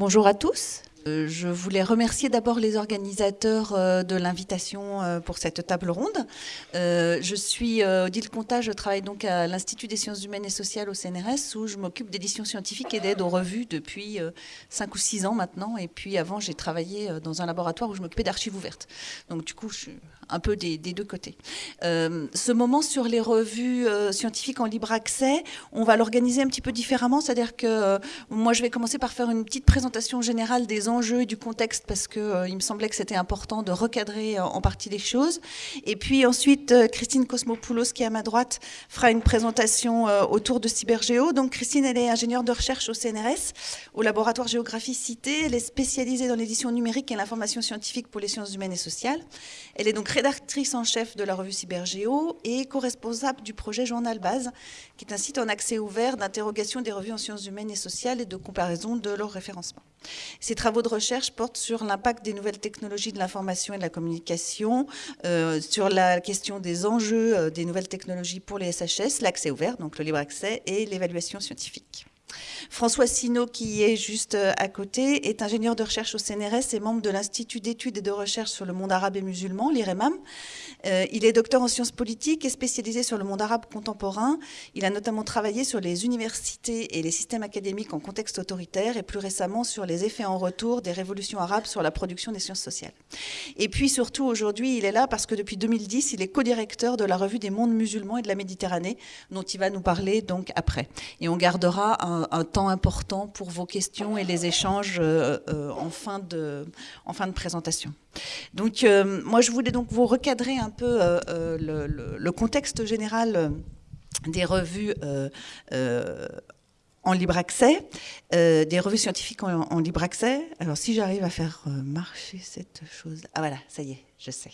Bonjour à tous. Euh, je voulais remercier d'abord les organisateurs euh, de l'invitation euh, pour cette table ronde. Je suis Odile Conta, je travaille donc à l'Institut des sciences humaines et sociales au CNRS où je m'occupe d'édition scientifique et d'aide aux revues depuis 5 ou 6 ans maintenant. Et puis avant, j'ai travaillé dans un laboratoire où je m'occupais d'archives ouvertes. Donc du coup, je suis un peu des, deux côtés. ce moment sur les revues scientifiques en libre accès, on va l'organiser un petit peu différemment. C'est-à-dire que moi, je vais commencer par faire une petite présentation générale des enjeux et du contexte parce euh, il me semblait que c'était important de recadrer euh, en partie les choses. Et puis ensuite, euh, Christine Cosmopoulos, qui est à ma droite, fera une présentation autour de Cybergéo. Donc Christine, elle est ingénieure de recherche au CNRS, au laboratoire Géographie Cité. Elle est spécialisée dans l'édition numérique et l'information scientifique pour les sciences humaines et sociales. Elle est donc rédactrice en chef de la revue Cybergéo et co-responsable du projet Journal Base, qui est un site en accès ouvert d'interrogation des revues en sciences humaines et sociales et de comparaison de leur référencement. Ces travaux de recherche portent sur l'impact des nouvelles technologies de l'information et de la communication, euh, sur la question des enjeux euh, des nouvelles technologies pour les SHS, l'accès ouvert, donc le libre accès, et l'évaluation scientifique. François Sino, qui est juste euh, à côté, est ingénieur de recherche au CNRS et membre de l'Institut d'études et de recherche sur le monde arabe et musulman, l'IREMAM. Euh, il est docteur en sciences politiques et spécialisé sur le monde arabe contemporain. Il a notamment travaillé sur les universités et les systèmes académiques en contexte autoritaire et plus récemment sur les effets en retour des révolutions arabes sur la production des sciences sociales. Et puis surtout aujourd'hui, il est là parce que depuis 2010, il est co-directeur de la revue des mondes musulmans et de la Méditerranée, dont il va nous parler donc après. Et on gardera un, temps important pour vos questions et les échanges euh, euh, en, fin de, présentation. Donc, moi, je voulais donc vous recadrer un peu le, contexte général des revues en libre accès, des revues scientifiques en, libre accès. Alors, si j'arrive à faire marcher cette chose... Ah voilà, ça y est, je sais.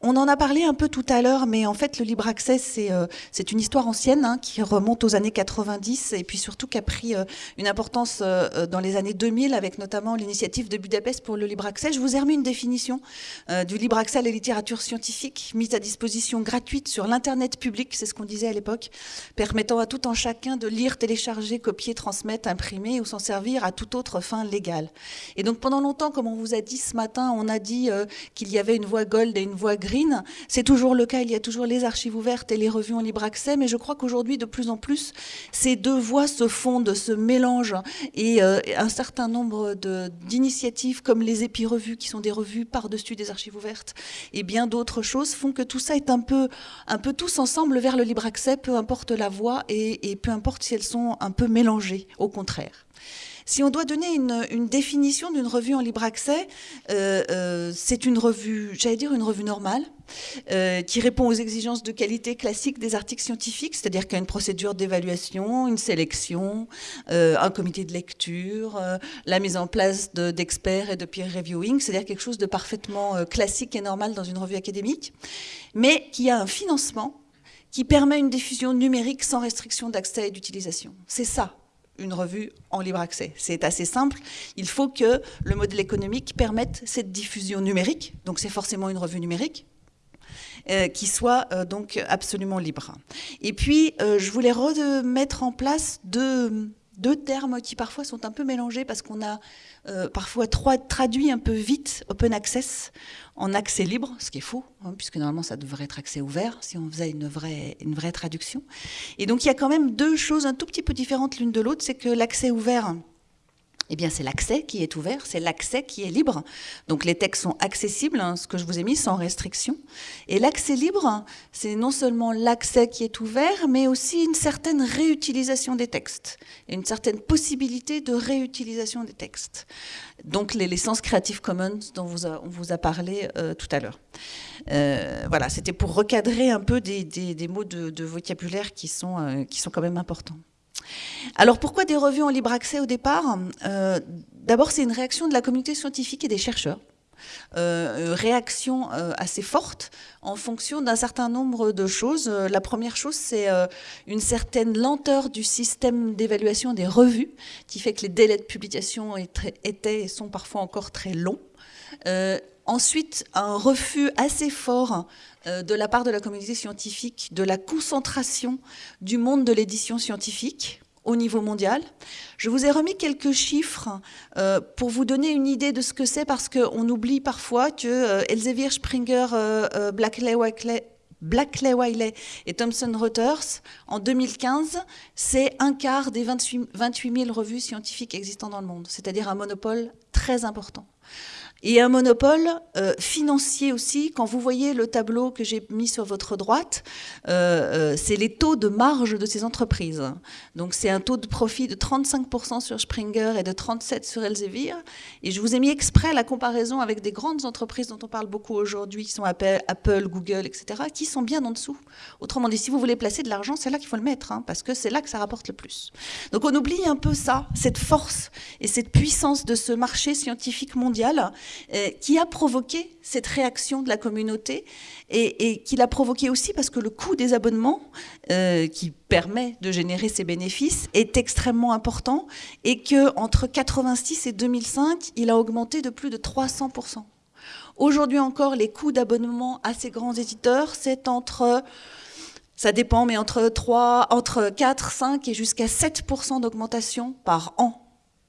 On en a parlé un peu tout à l'heure, mais en fait, le libre accès, c'est euh, une histoire ancienne hein, qui remonte aux années 90 et puis surtout qui a pris euh, une importance euh, dans les années 2000 avec notamment l'initiative de Budapest pour le libre accès. Je vous ai remis une définition du libre accès à la littérature scientifique mise à disposition gratuite sur l'Internet public, c'est ce qu'on disait à l'époque, permettant à tout un chacun de lire, télécharger, copier, transmettre, imprimer ou s'en servir à toute autre fin légale. Et donc pendant longtemps, comme on vous a dit ce matin, on a dit qu'il y avait une voie gold et une voie c'est toujours le cas, il y a toujours les archives ouvertes et les revues en libre accès, mais je crois qu'aujourd'hui, de plus en plus, ces deux voies se fondent, se mélangent, et euh, un certain nombre d'initiatives comme les épi-revues, qui sont des revues par-dessus des archives ouvertes, et bien d'autres choses font que tout ça est un peu, tous ensemble vers le libre accès, peu importe la voie, et peu importe si elles sont un peu mélangées, au contraire. Si on doit donner une, définition d'une revue en libre accès, euh, euh, c'est une revue, j'allais dire une revue normale, euh, qui répond aux exigences de qualité classiques des articles scientifiques, c'est-à-dire qu'il y a une procédure d'évaluation, une sélection, un comité de lecture, la mise en place d'experts et de peer reviewing, c'est-à-dire quelque chose de parfaitement classique et normal dans une revue académique, mais qui a un financement qui permet une diffusion numérique sans restriction d'accès et d'utilisation. C'est ça, une revue en libre accès. C'est assez simple. Il faut que le modèle économique permette cette diffusion numérique. Donc c'est forcément une revue numérique. Euh, qui soit euh, donc absolument libre. Et puis, euh, je voulais remettre en place deux, deux termes qui parfois sont un peu mélangés parce qu'on a euh, parfois traduit un peu vite open access en accès libre, ce qui est faux, hein, puisque normalement ça devrait être accès ouvert si on faisait une vraie, une vraie traduction. Et donc il y a quand même deux choses un tout petit peu différentes l'une de l'autre, c'est que l'accès ouvert, eh bien, c'est l'accès qui est ouvert, c'est l'accès qui est libre. Donc, les textes sont accessibles, hein, ce que je vous ai mis, sans restriction. Et l'accès libre, c'est non seulement l'accès qui est ouvert, mais aussi une certaine réutilisation des textes, une certaine possibilité de réutilisation des textes. Donc, les licences Creative Commons dont on vous a parlé euh, tout à l'heure. Euh, voilà, c'était pour recadrer un peu des, mots de, vocabulaire qui sont, euh, qui sont quand même importants. Alors pourquoi des revues en libre accès au départ? Euh, D'abord, c'est une réaction de la communauté scientifique et des chercheurs. Euh, réaction euh, assez forte en fonction d'un certain nombre de choses. la première chose, c'est une certaine lenteur du système d'évaluation des revues, qui fait que les délais de publication étaient et sont parfois encore très longs. Ensuite, un refus assez fort de la part de la communauté scientifique de la concentration du monde de l'édition scientifique au niveau mondial. Je vous ai remis quelques chiffres euh, pour vous donner une idée de ce que c'est, parce qu'on oublie parfois que euh, Elsevier, Springer, euh, Blackley, Wiley et Thomson Reuters, en 2015, c'est un quart des 28, 28 000 revues scientifiques existantes dans le monde, c'est-à-dire un monopole très important. Et un monopole euh, financier aussi, quand vous voyez le tableau que j'ai mis sur votre droite, euh, euh, c'est les taux de marge de ces entreprises. Donc c'est un taux de profit de 35% sur Springer et de 37% sur Elsevier. Et je vous ai mis exprès la comparaison avec des grandes entreprises dont on parle beaucoup aujourd'hui, qui sont Apple, Google, etc., qui sont bien en dessous. Autrement dit, si vous voulez placer de l'argent, c'est là qu'il faut le mettre, hein, parce que c'est là que ça rapporte le plus. Donc on oublie un peu ça, cette force et cette puissance de ce marché scientifique mondial qui a provoqué cette réaction de la communauté et, qui l'a provoqué aussi parce que le coût des abonnements, euh, qui permet de générer ces bénéfices, est extrêmement important et que entre 86 et 2005, il a augmenté de plus de 300% Aujourd'hui encore, les coûts d'abonnement à ces grands éditeurs, c'est entre ça dépend, mais entre 3, entre 4, 5 et jusqu'à 7% d'augmentation par an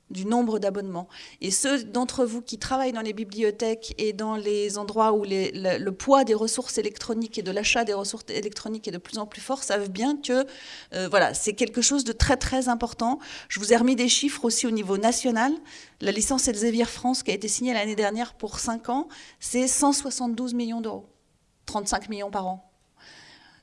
du nombre d'abonnements. Et ceux d'entre vous qui travaillent dans les bibliothèques et dans les endroits où le, poids des ressources électroniques et de l'achat des ressources électroniques est de plus en plus fort savent bien que euh, voilà, c'est quelque chose de très très important. Je vous ai remis des chiffres aussi au niveau national. La licence Elsevier France qui a été signée l'année dernière pour 5 ans, c'est 172 millions d'euros, 35 millions par an.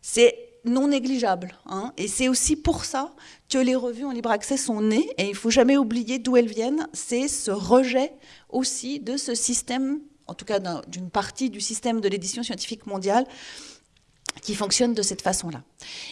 C'est non négligeable. Hein. Et c'est aussi pour ça que les revues en libre accès sont nées, et il faut jamais oublier d'où elles viennent, c'est ce rejet aussi de ce système, en tout cas d'une partie du système de l'édition scientifique mondiale, qui fonctionne de cette façon-là.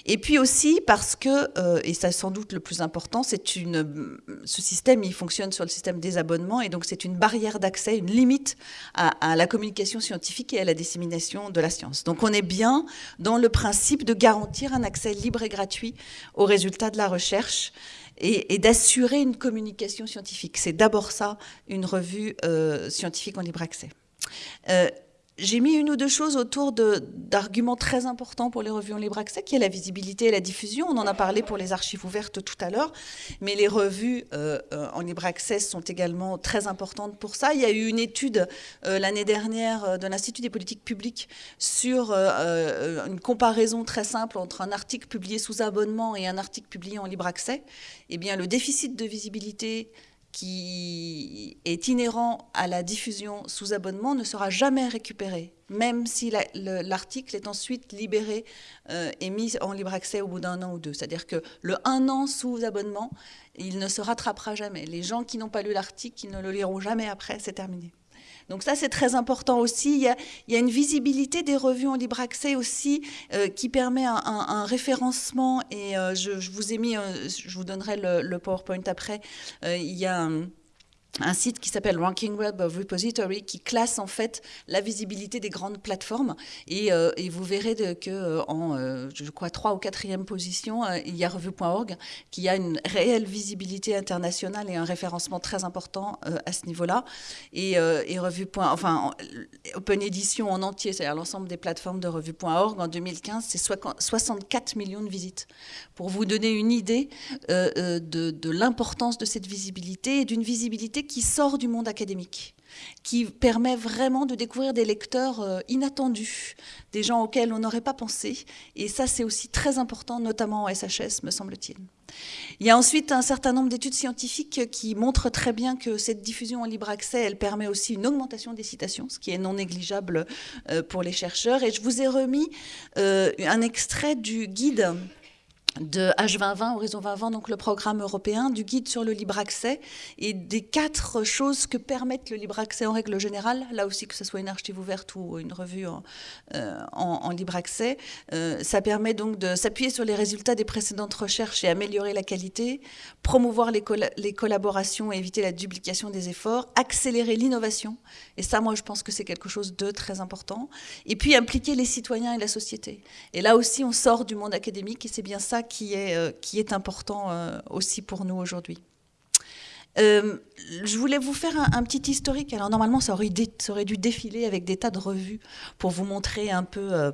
Et puis aussi parce que, euh, et ça sans doute le plus important, c'est une, ce système, il fonctionne sur le système des abonnements, et donc c'est une barrière d'accès, une limite à, la communication scientifique et à la dissémination de la science. Donc on est bien dans le principe de garantir un accès libre et gratuit aux résultats de la recherche et, d'assurer une communication scientifique. C'est d'abord ça, une revue euh, scientifique en libre accès. Euh, j'ai mis une ou deux choses autour d'arguments très importants pour les revues en libre accès, qui est la visibilité et la diffusion. On en a parlé pour les archives ouvertes tout à l'heure, mais les revues euh, euh, en libre accès sont également très importantes pour ça. Il y a eu une étude euh, l'année dernière de l'Institut des politiques publiques sur une comparaison très simple entre un article publié sous abonnement et un article publié en libre accès. Eh bien, le déficit de visibilité qui est inhérent à la diffusion sous abonnement ne sera jamais récupéré, même si l'article est ensuite libéré euh, et mis en libre accès au bout d'un an ou deux. C'est-à-dire que le un an sous abonnement, il ne se rattrapera jamais. Les gens qui n'ont pas lu l'article, ils ne le liront jamais après, c'est terminé. Donc ça, c'est très important aussi. Il y, a, une visibilité des revues en libre accès aussi euh, qui permet un, référencement. Et euh, je, vous ai mis, je vous donnerai le, le PowerPoint après. Euh, il y a un un site qui s'appelle Ranking Web of Repository qui classe en fait la visibilité des grandes plateformes. Et, euh, vous verrez que euh, en euh, je crois trois ou quatrième position il y a revue.org qui a une réelle visibilité internationale et un référencement très important à ce niveau-là. Et, et enfin Open Edition en entier c'est-à-dire l'ensemble des plateformes de revue.org en 2015 c'est 64 millions de visites pour vous donner une idée de, de l'importance de cette visibilité et d'une visibilité qui sort du monde académique, qui permet vraiment de découvrir des lecteurs euh, inattendus, des gens auxquels on n'aurait pas pensé. Et ça, c'est aussi très important, notamment en SHS, me semble-t-il. Il y a ensuite un certain nombre d'études scientifiques qui montrent très bien que cette diffusion en libre accès, elle permet aussi une augmentation des citations, ce qui est non négligeable euh, pour les chercheurs. Et je vous ai remis euh, un extrait du guide de H2020, Horizon 2020, donc le programme européen, du guide sur le libre accès et des quatre choses que permettent le libre accès en règle générale, là aussi que ce soit une archive ouverte ou une revue en, euh, libre accès. Euh, ça permet donc de s'appuyer sur les résultats des précédentes recherches et améliorer la qualité, promouvoir les, les collaborations et éviter la duplication des efforts, accélérer l'innovation, et ça moi je pense que c'est quelque chose de très important, et puis impliquer les citoyens et la société. Et là aussi on sort du monde académique et c'est bien ça qui est, euh, qui est important euh, aussi pour nous aujourd'hui. Euh, je voulais vous faire un, petit historique. Alors normalement, ça aurait, dû défiler avec des tas de revues pour vous montrer un peu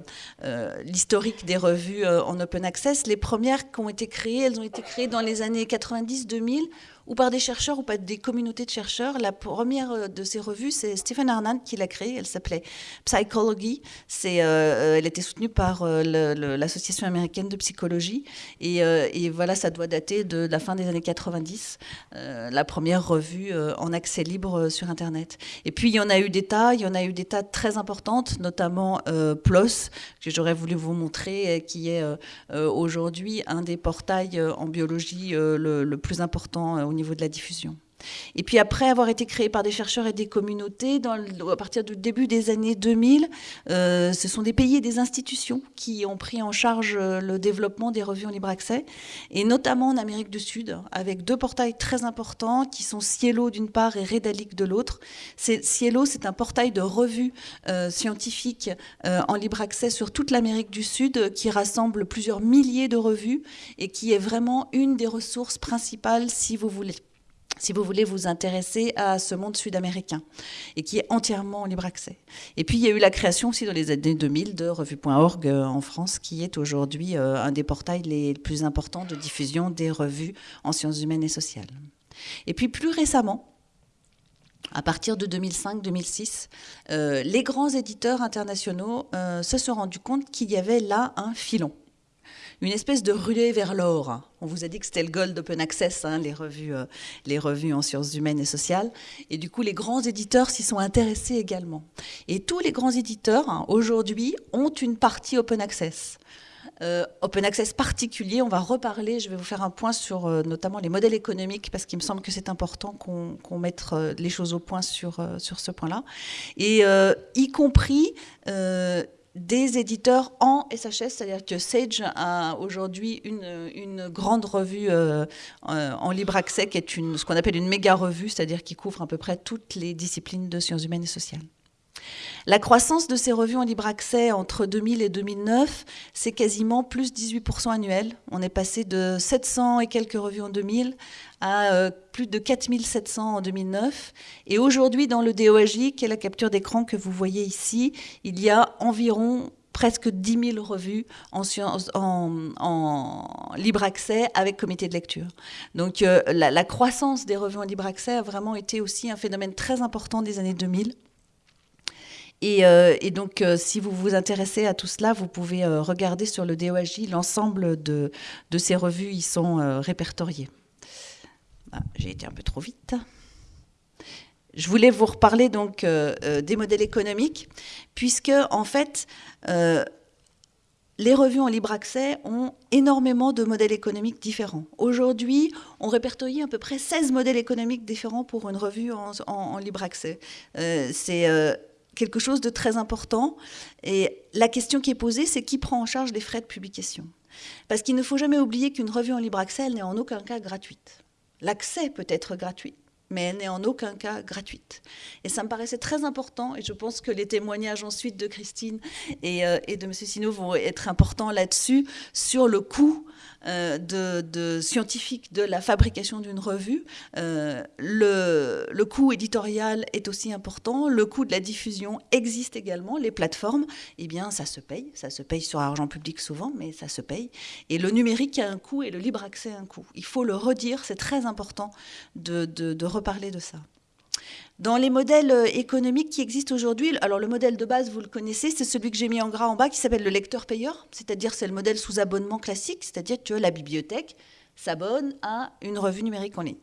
l'historique des revues en open access. Les premières qui ont été créées, elles ont été créées dans les années 90-2000 ou par des chercheurs ou par des communautés de chercheurs. La première euh, de ces revues, c'est Stephen Arnand qui l'a créée. Elle s'appelait Psychology. C'est, euh, elle était soutenue par euh, l'Association américaine de psychologie. Et, voilà, ça doit dater de la fin des années 90, la première revue en accès libre sur Internet. Et puis, il y en a eu des tas. Il y en a eu des tas très importantes, notamment PLOS, que j'aurais voulu vous montrer, qui est aujourd'hui un des portails en biologie le, plus important au niveau de la diffusion. Et puis après avoir été créé par des chercheurs et des communautés, à partir du début des années 2000, euh, ce sont des pays et des institutions qui ont pris en charge euh, le développement des revues en libre accès, et notamment en Amérique du Sud, avec deux portails très importants qui sont Cielo d'une part et Redalic de l'autre. Cielo, c'est un portail de revues euh, scientifiques en libre accès sur toute l'Amérique du Sud qui rassemble plusieurs milliers de revues et qui est vraiment une des ressources principales si vous voulez si vous voulez vous intéresser à ce monde sud-américain, et qui est entièrement en libre accès. Et puis il y a eu la création aussi dans les années 2000 de revue.org euh, en France, qui est aujourd'hui euh, un des portails les plus importants de diffusion des revues en sciences humaines et sociales. Et puis plus récemment, à partir de 2005-2006, euh, les grands éditeurs internationaux se sont rendus compte qu'il y avait là un filon une espèce de ruée vers l'or. On vous a dit que c'était le gold open access, hein, les, revues, euh, les revues en sciences humaines et sociales. Et du coup, les grands éditeurs s'y sont intéressés également. Et tous les grands éditeurs, hein, aujourd'hui, ont une partie open access. Euh, open access particulier, on va reparler, je vais vous faire un point sur euh, notamment les modèles économiques, parce qu'il me semble que c'est important qu'on mette les choses au point sur, sur ce point-là. Et y compris des éditeurs en SHS, c'est-à-dire que Sage a aujourd'hui une, grande revue euh, euh, en libre accès qui est une, ce qu'on appelle une méga revue, c'est-à-dire qui couvre à peu près toutes les disciplines de sciences humaines et sociales. La croissance de ces revues en libre accès entre 2000 et 2009, c'est quasiment plus 18% annuel. On est passé de 700 et quelques revues en 2000 à euh, plus de 4700 en 2009. Et aujourd'hui, dans le DOAJ, qui est la capture d'écran que vous voyez ici, il y a environ presque 10 000 revues en, libre accès avec comité de lecture. Donc euh, la croissance des revues en libre accès a vraiment été aussi un phénomène très important des années 2000. Euh, et, donc, euh, si vous vous intéressez à tout cela, vous pouvez euh, regarder sur le DOAJ, l'ensemble de, ces revues y sont répertoriées. Ah, j'ai été un peu trop vite. Je voulais vous reparler donc des modèles économiques, puisque en fait, les revues en libre accès ont énormément de modèles économiques différents. Aujourd'hui, on répertorie à peu près 16 modèles économiques différents pour une revue en libre accès. C'est quelque chose de très important. Et la question qui est posée, c'est qui prend en charge les frais de publication Parce qu'il ne faut jamais oublier qu'une revue en libre accès, n'est en aucun cas gratuite. L'accès peut être gratuit, mais elle n'est en aucun cas gratuite. Et ça me paraissait très important, et je pense que les témoignages ensuite de Christine et, euh, de M. Sino vont être importants là-dessus, sur le coût euh, de, scientifique de la fabrication d'une revue. Euh, le, le, coût éditorial est aussi important, le coût de la diffusion existe également, les plateformes, eh bien ça se paye, ça se paye sur argent public souvent, mais ça se paye. Et le numérique a un coût et le libre accès a un coût. Il faut le redire, c'est très important de, de, de reparler de ça. Dans les modèles euh, économiques qui existent aujourd'hui, alors le modèle de base, vous le connaissez, c'est celui que j'ai mis en gras en bas qui s'appelle le lecteur payeur, c'est-à-dire c'est le modèle sous abonnement classique, c'est-à-dire que la bibliothèque s'abonne à une revue numérique en ligne,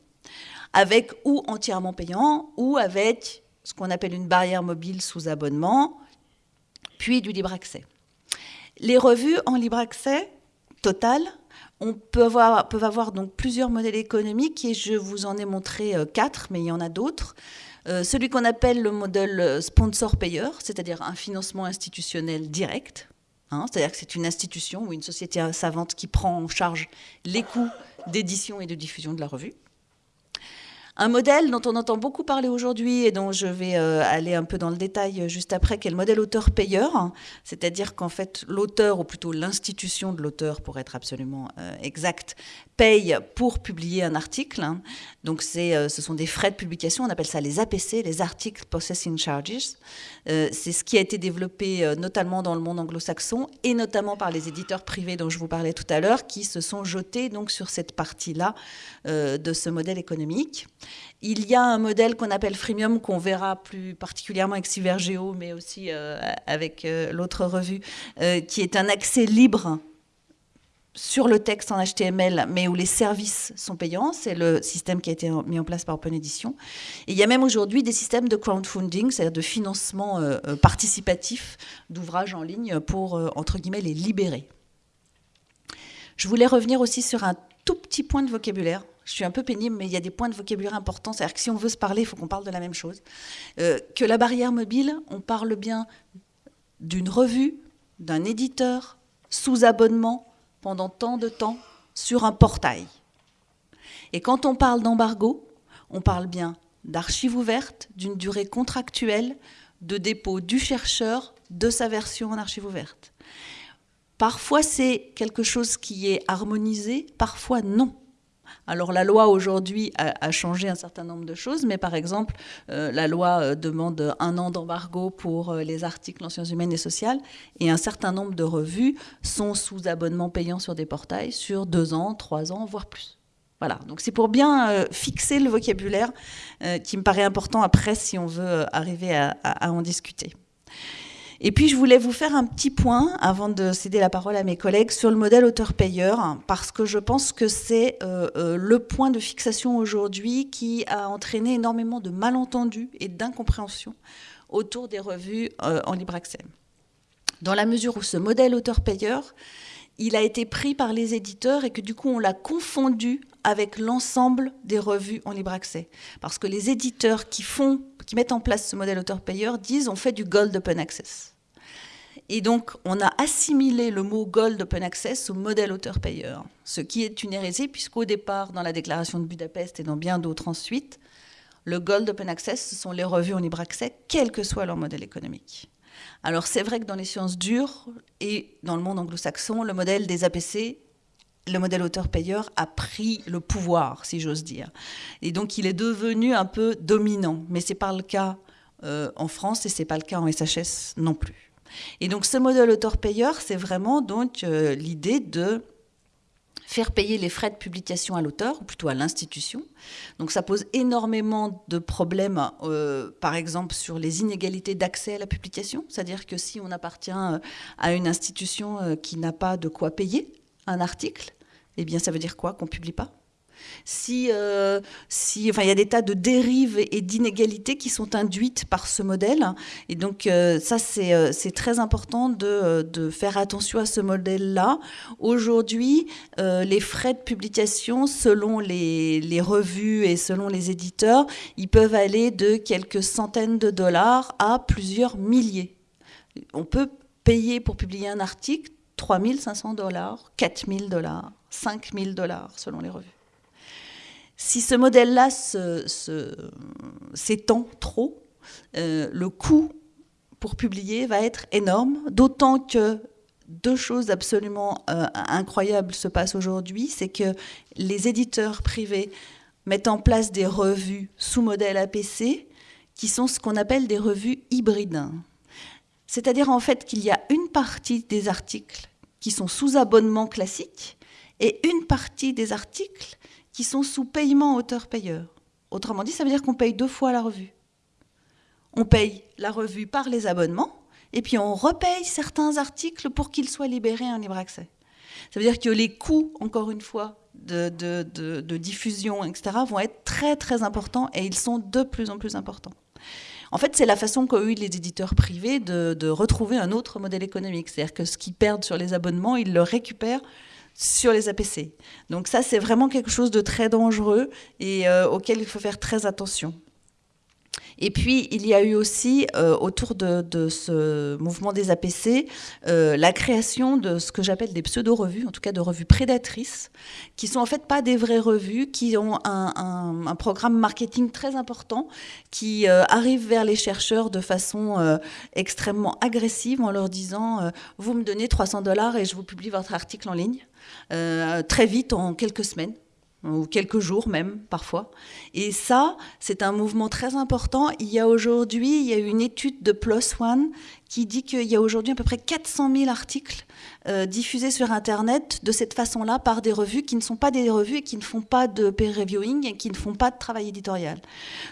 avec ou entièrement payant, ou avec ce qu'on appelle une barrière mobile sous abonnement, puis du libre accès. Les revues en libre accès total on peut avoir, peuvent avoir donc plusieurs modèles économiques et je vous en ai montré euh, quatre, mais il y en a d'autres. Euh, celui qu'on appelle le modèle euh, sponsor-payeur, c'est-à-dire un financement institutionnel direct. Hein, c'est-à-dire que c'est une institution ou une société savante qui prend en charge les coûts d'édition et de diffusion de la revue. Un modèle dont on entend beaucoup parler aujourd'hui et dont je vais euh, aller un peu dans le détail euh, juste après, qui est le modèle auteur-payeur, c'est-à-dire qu'en fait l'auteur, ou plutôt l'institution de l'auteur pour être absolument euh, exact, paye pour publier un article. Donc ce sont des frais de publication, on appelle ça les APC, les Article Processing Charges. c'est ce qui a été développé notamment dans le monde anglo-saxon et notamment par les éditeurs privés dont je vous parlais tout à l'heure, qui se sont jetés donc sur cette partie-là de ce modèle économique. Il y a un modèle qu'on appelle freemium, qu'on verra plus particulièrement avec Cybergeo, mais aussi euh, avec euh, l'autre revue, euh, qui est un accès libre sur le texte en HTML, mais où les services sont payants. C'est le système qui a été mis en place par Open Edition. Et il y a même aujourd'hui des systèmes de crowdfunding, c'est-à-dire de financement participatif d'ouvrages en ligne pour, entre guillemets, les libérer. Je voulais revenir aussi sur un tout petit point de vocabulaire je suis un peu pénible, mais il y a des points de vocabulaire importants. C'est-à-dire que si on veut se parler, il faut qu'on parle de la même chose. Euh, que la barrière mobile, on parle bien d'une revue, d'un éditeur, sous abonnement, pendant tant de temps, sur un portail. Et quand on parle d'embargo, on parle bien d'archives ouvertes, d'une durée contractuelle, de dépôt du chercheur de sa version en archive ouverte. Parfois c'est quelque chose qui est harmonisé, parfois non. Alors la loi aujourd'hui a, changé un certain nombre de choses, mais par exemple, euh, la loi euh, demande un an d'embargo pour euh, les articles en sciences humaines et sociales, et un certain nombre de revues sont sous abonnement payant sur des portails sur deux ans, trois ans, voire plus. Voilà, donc c'est pour bien fixer le vocabulaire qui me paraît important après si on veut arriver à en discuter. Et puis, je voulais vous faire un petit point, avant de céder la parole à mes collègues, sur le modèle auteur-payeur, parce que je pense que c'est euh, euh, le point de fixation aujourd'hui qui a entraîné énormément de malentendus et d'incompréhension autour des revues euh, en libre accès. Dans la mesure où ce modèle auteur-payeur, il a été pris par les éditeurs et que du coup on l'a confondu avec l'ensemble des revues en libre accès. Parce que les éditeurs qui font, qui mettent en place ce modèle auteur-payeur disent on fait du Gold Open Access. Et donc, on a assimilé le mot Gold Open Access au modèle auteur-payeur, ce qui est une hérésie, puisqu'au départ, dans la déclaration de Budapest et dans bien d'autres ensuite, le Gold Open Access, ce sont les revues en libre accès, quel que soit leur modèle économique. Alors, c'est vrai que dans les sciences dures et dans le monde anglo-saxon, le modèle des APC le modèle auteur-payeur a pris le pouvoir, si j'ose dire. Et donc, il est devenu un peu dominant. Mais ce n'est pas le cas euh, en France et ce n'est pas le cas en SHS non plus. Et donc, ce modèle auteur-payeur, c'est vraiment donc euh, l'idée de faire payer les frais de publication à l'auteur, ou plutôt à l'institution. Donc ça pose énormément de problèmes, euh, par exemple sur les inégalités d'accès à la publication, c'est-à-dire que si on appartient à une institution qui n'a pas de quoi payer un article, eh bien ça veut dire quoi Qu'on publie pas? Si, euh, si, enfin, il y a des tas de dérives et d'inégalités qui sont induites par ce modèle. Et donc, euh, ça, euh, c'est très important de, de, faire attention à ce modèle-là. Aujourd'hui, les frais de publication, selon les, les, revues et selon les éditeurs, ils peuvent aller de quelques centaines de dollars à plusieurs milliers. On peut payer pour publier un article 3500 dollars, 4000 dollars. 5 000 dollars selon les revues. Si ce modèle-là s'étend trop, euh, le coût pour publier va être énorme, d'autant que deux choses absolument euh, incroyables se passent aujourd'hui, c'est que les éditeurs privés mettent en place des revues sous modèle APC qui sont ce qu'on appelle des revues hybrides. C'est-à-dire en fait qu'il y a une partie des articles qui sont sous abonnement classique et une partie des articles qui sont sous paiement auteur-payeur. Autrement dit, ça veut dire qu'on paye deux fois la revue. On paye la revue par les abonnements, et puis on repaye certains articles pour qu'ils soient libérés en libre accès. Ça veut dire que les coûts, encore une fois, de, de, diffusion, etc., vont être très très importants, et ils sont de plus en plus importants. En fait, c'est la façon qu'ont eu les éditeurs privés de, de, retrouver un autre modèle économique. C'est-à-dire que ce qu'ils perdent sur les abonnements, ils le récupèrent sur les APC. Donc ça, c'est vraiment quelque chose de très dangereux et euh, auquel il faut faire très attention. Et puis, il y a eu aussi, euh, autour de, ce mouvement des APC, euh, la création de ce que j'appelle des pseudo-revues, en tout cas de revues prédatrices, qui sont en fait pas des vraies revues, qui ont un, programme marketing très important, qui euh, arrive vers les chercheurs de façon extrêmement agressive en leur disant Vous me donnez 300 dollars et je vous publie votre article en ligne, très vite, en quelques semaines ou quelques jours même parfois. Et ça, c'est un mouvement très important. Il y a aujourd'hui, il y a une étude de PLOS ONE qui dit qu'il y a aujourd'hui à peu près 400 000 articles euh, diffusés sur Internet de cette façon-là par des revues qui ne sont pas des revues et qui ne font pas de peer reviewing et qui ne font pas de travail éditorial.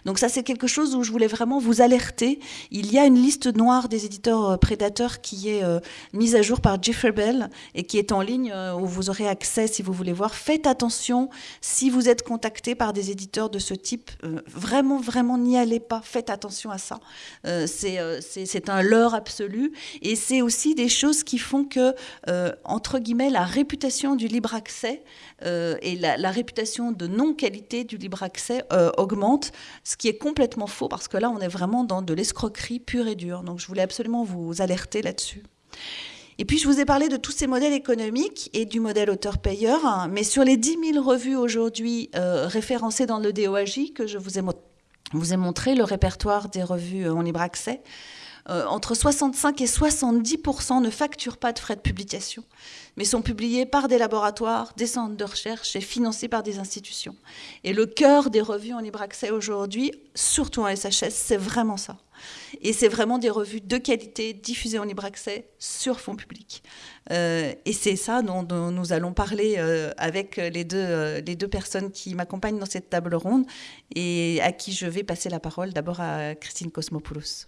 Donc ça, c'est quelque chose où je voulais vraiment vous alerter. Il y a une liste noire des éditeurs euh, prédateurs qui est euh, mise à jour par Jeffrey Bell et qui est en ligne où vous aurez accès si vous voulez voir. Faites attention si vous êtes contacté par des éditeurs de ce type. vraiment, vraiment, n'y allez pas. Faites attention à ça. c'est un leurre absolu. Et c'est aussi des choses qui font que euh, entre guillemets, la réputation du libre accès euh, et la, réputation de non-qualité du libre accès euh, augmente, ce qui est complètement faux parce que là, on est vraiment dans de l'escroquerie pure et dure. Donc, je voulais absolument vous alerter là-dessus. Et puis, je vous ai parlé de tous ces modèles économiques et du modèle auteur-payeur, hein, mais sur les 10 000 revues aujourd'hui référencées dans le DOAJ que je vous ai, vous ai montré, le répertoire des revues en libre accès, euh, entre 65 et 70% ne facturent pas de frais de publication, mais sont publiés par des laboratoires, des centres de recherche et financés par des institutions. Et le cœur des revues en libre accès aujourd'hui, surtout en SHS, c'est vraiment ça. Et c'est vraiment des revues de qualité diffusées en libre accès sur fonds publics. Euh, et c'est ça dont, nous allons parler euh, avec les deux, les deux personnes qui m'accompagnent dans cette table ronde et à qui je vais passer la parole. D'abord à Christine Cosmopoulos.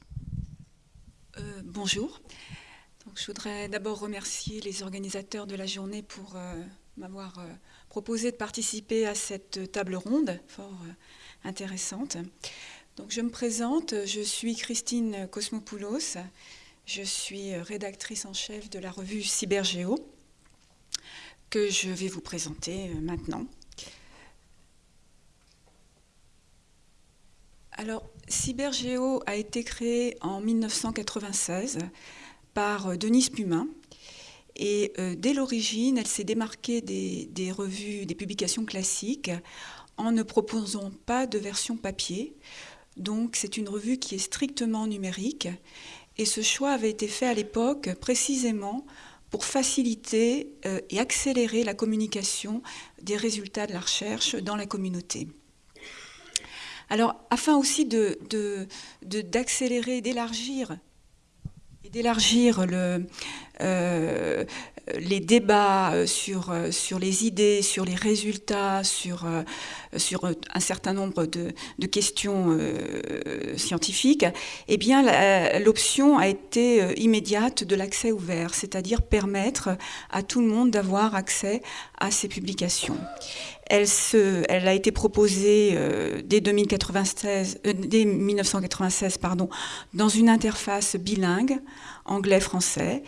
Euh, bonjour. Je voudrais d'abord remercier les organisateurs de la journée pour euh, m'avoir euh, proposé de participer à cette table ronde fort intéressante. Donc, je me présente, je suis Christine Cosmopoulos, je suis rédactrice en chef de la revue Cybergéo, que je vais vous présenter maintenant. Alors, Cybergéo a été créé en 1996 par euh, Denise Pumin. Et euh, dès l'origine, elle s'est démarquée des, revues, des publications classiques en ne proposant pas de version papier. Donc c'est une revue qui est strictement numérique. Et ce choix avait été fait à l'époque précisément pour faciliter euh, et accélérer la communication des résultats de la recherche dans la communauté. Alors, afin aussi d'accélérer, d'élargir d'élargir euh, les débats euh, sur, euh, sur les idées, sur les résultats, sur, sur un certain nombre de, questions scientifiques, eh bien, l'option a été immédiate de l'accès ouvert, c'est-à-dire permettre à tout le monde d'avoir accès à ces publications. Elle, a été proposée euh, dès, 2096, euh, dès 1996 pardon, dans une interface bilingue, anglais-français,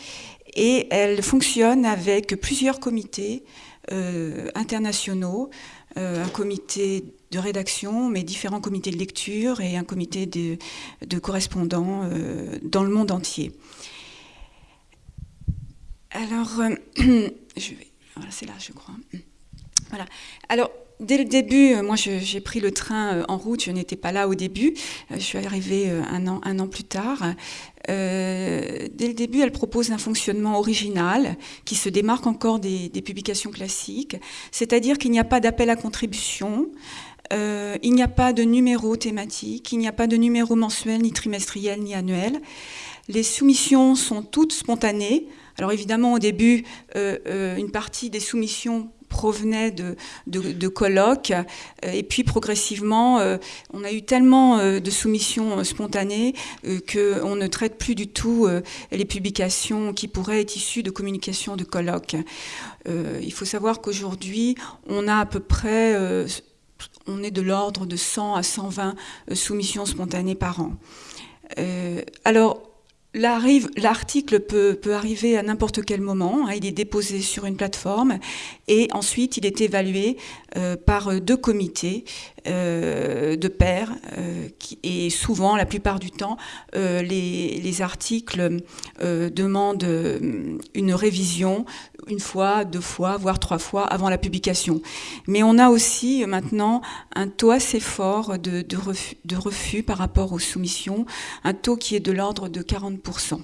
et elle fonctionne avec plusieurs comités euh, internationaux, un comité de rédaction, mais différents comités de lecture et un comité de, de correspondants dans le monde entier. Alors, je vais, voilà, c'est là, je crois. Voilà. Alors, dès le début, euh, moi j'ai pris le train euh, en route, je n'étais pas là au début, euh, je suis arrivée un an, un an plus tard. dès le début, elle propose un fonctionnement original qui se démarque encore des, publications classiques, c'est-à-dire qu'il n'y a pas d'appel à contribution, il n'y a pas de numéro thématique, il n'y a pas de numéro mensuel, ni trimestriel, ni annuel. Les soumissions sont toutes spontanées. Alors évidemment, au début, une partie des soumissions provenait de, de, colloques. Euh, et puis progressivement, euh, on a eu tellement euh, de soumissions spontanées qu'on ne traite plus du tout les publications qui pourraient être issues de communications de colloques. il faut savoir qu'aujourd'hui, on a à peu près, on est de l'ordre de 100 à 120 soumissions spontanées par an. alors, L'article peut, arriver à n'importe quel moment. Hein. il est déposé sur une plateforme et ensuite il est évalué euh, par deux comités euh, de pairs. Euh, et souvent, la plupart du temps, les, les, articles demandent une révision une fois, deux fois, voire trois fois avant la publication. Mais on a aussi maintenant un taux assez fort de, refus, par rapport aux soumissions, un taux qui est de l'ordre de 40%.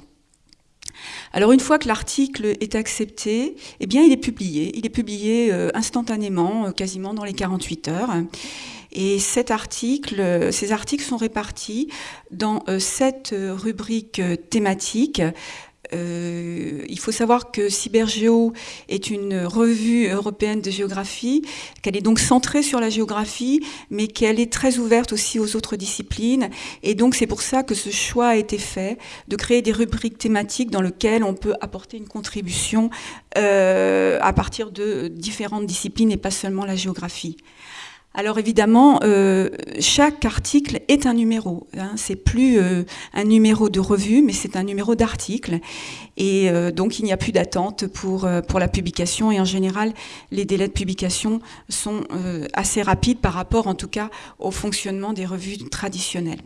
Alors une fois que l'article est accepté, eh bien il est publié. Il est publié euh, instantanément, euh, quasiment dans les 48 heures. Et ces articles sont répartis dans euh, sept rubriques thématiques euh, il faut savoir que Cybergéo est une revue européenne de géographie, qu'elle est donc centrée sur la géographie, mais qu'elle est très ouverte aussi aux autres disciplines. Et donc c'est pour ça que ce choix a été fait de créer des rubriques thématiques dans lesquelles on peut apporter une contribution euh, à partir de différentes disciplines et pas seulement la géographie. Alors évidemment, euh, chaque article est un numéro. Hein. C'est plus euh, un numéro de revue, mais c'est un numéro d'article. Et euh, donc il n'y a plus d'attente pour, pour la publication. Et en général, les délais de publication sont assez rapides par rapport, en tout cas, au fonctionnement des revues traditionnelles.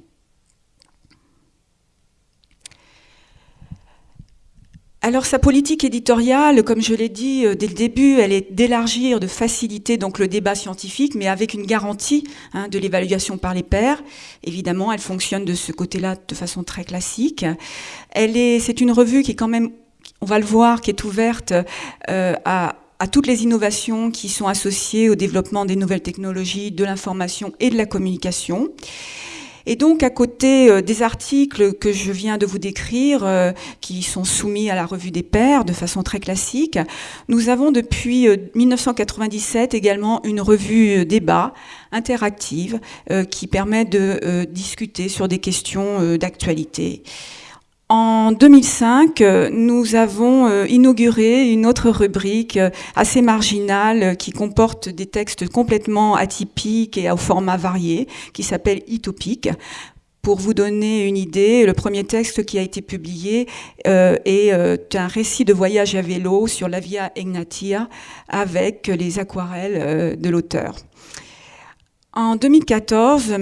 Alors sa politique éditoriale, comme je l'ai dit euh, dès le début, elle est d'élargir, de faciliter donc le débat scientifique, mais avec une garantie hein, de l'évaluation par les pairs. Évidemment, elle fonctionne de ce côté-là de façon très classique. C'est une revue qui est quand même, on va le voir, qui est ouverte euh, à toutes les innovations qui sont associées au développement des nouvelles technologies, de l'information et de la communication. Et donc, à côté euh, des articles que je viens de vous décrire, euh, qui sont soumis à la revue des pairs de façon très classique, nous avons depuis 1997 euh, également une revue débat interactive qui permet de discuter sur des questions d'actualité. En 2005, nous avons euh, inauguré une autre rubrique euh, assez marginale euh, qui comporte des textes complètement atypiques et au format varié, qui s'appelle Itopique. Pour vous donner une idée, le premier texte qui a été publié est un récit de voyage à vélo sur la Via Egnatia avec les aquarelles de l'auteur. En 2014,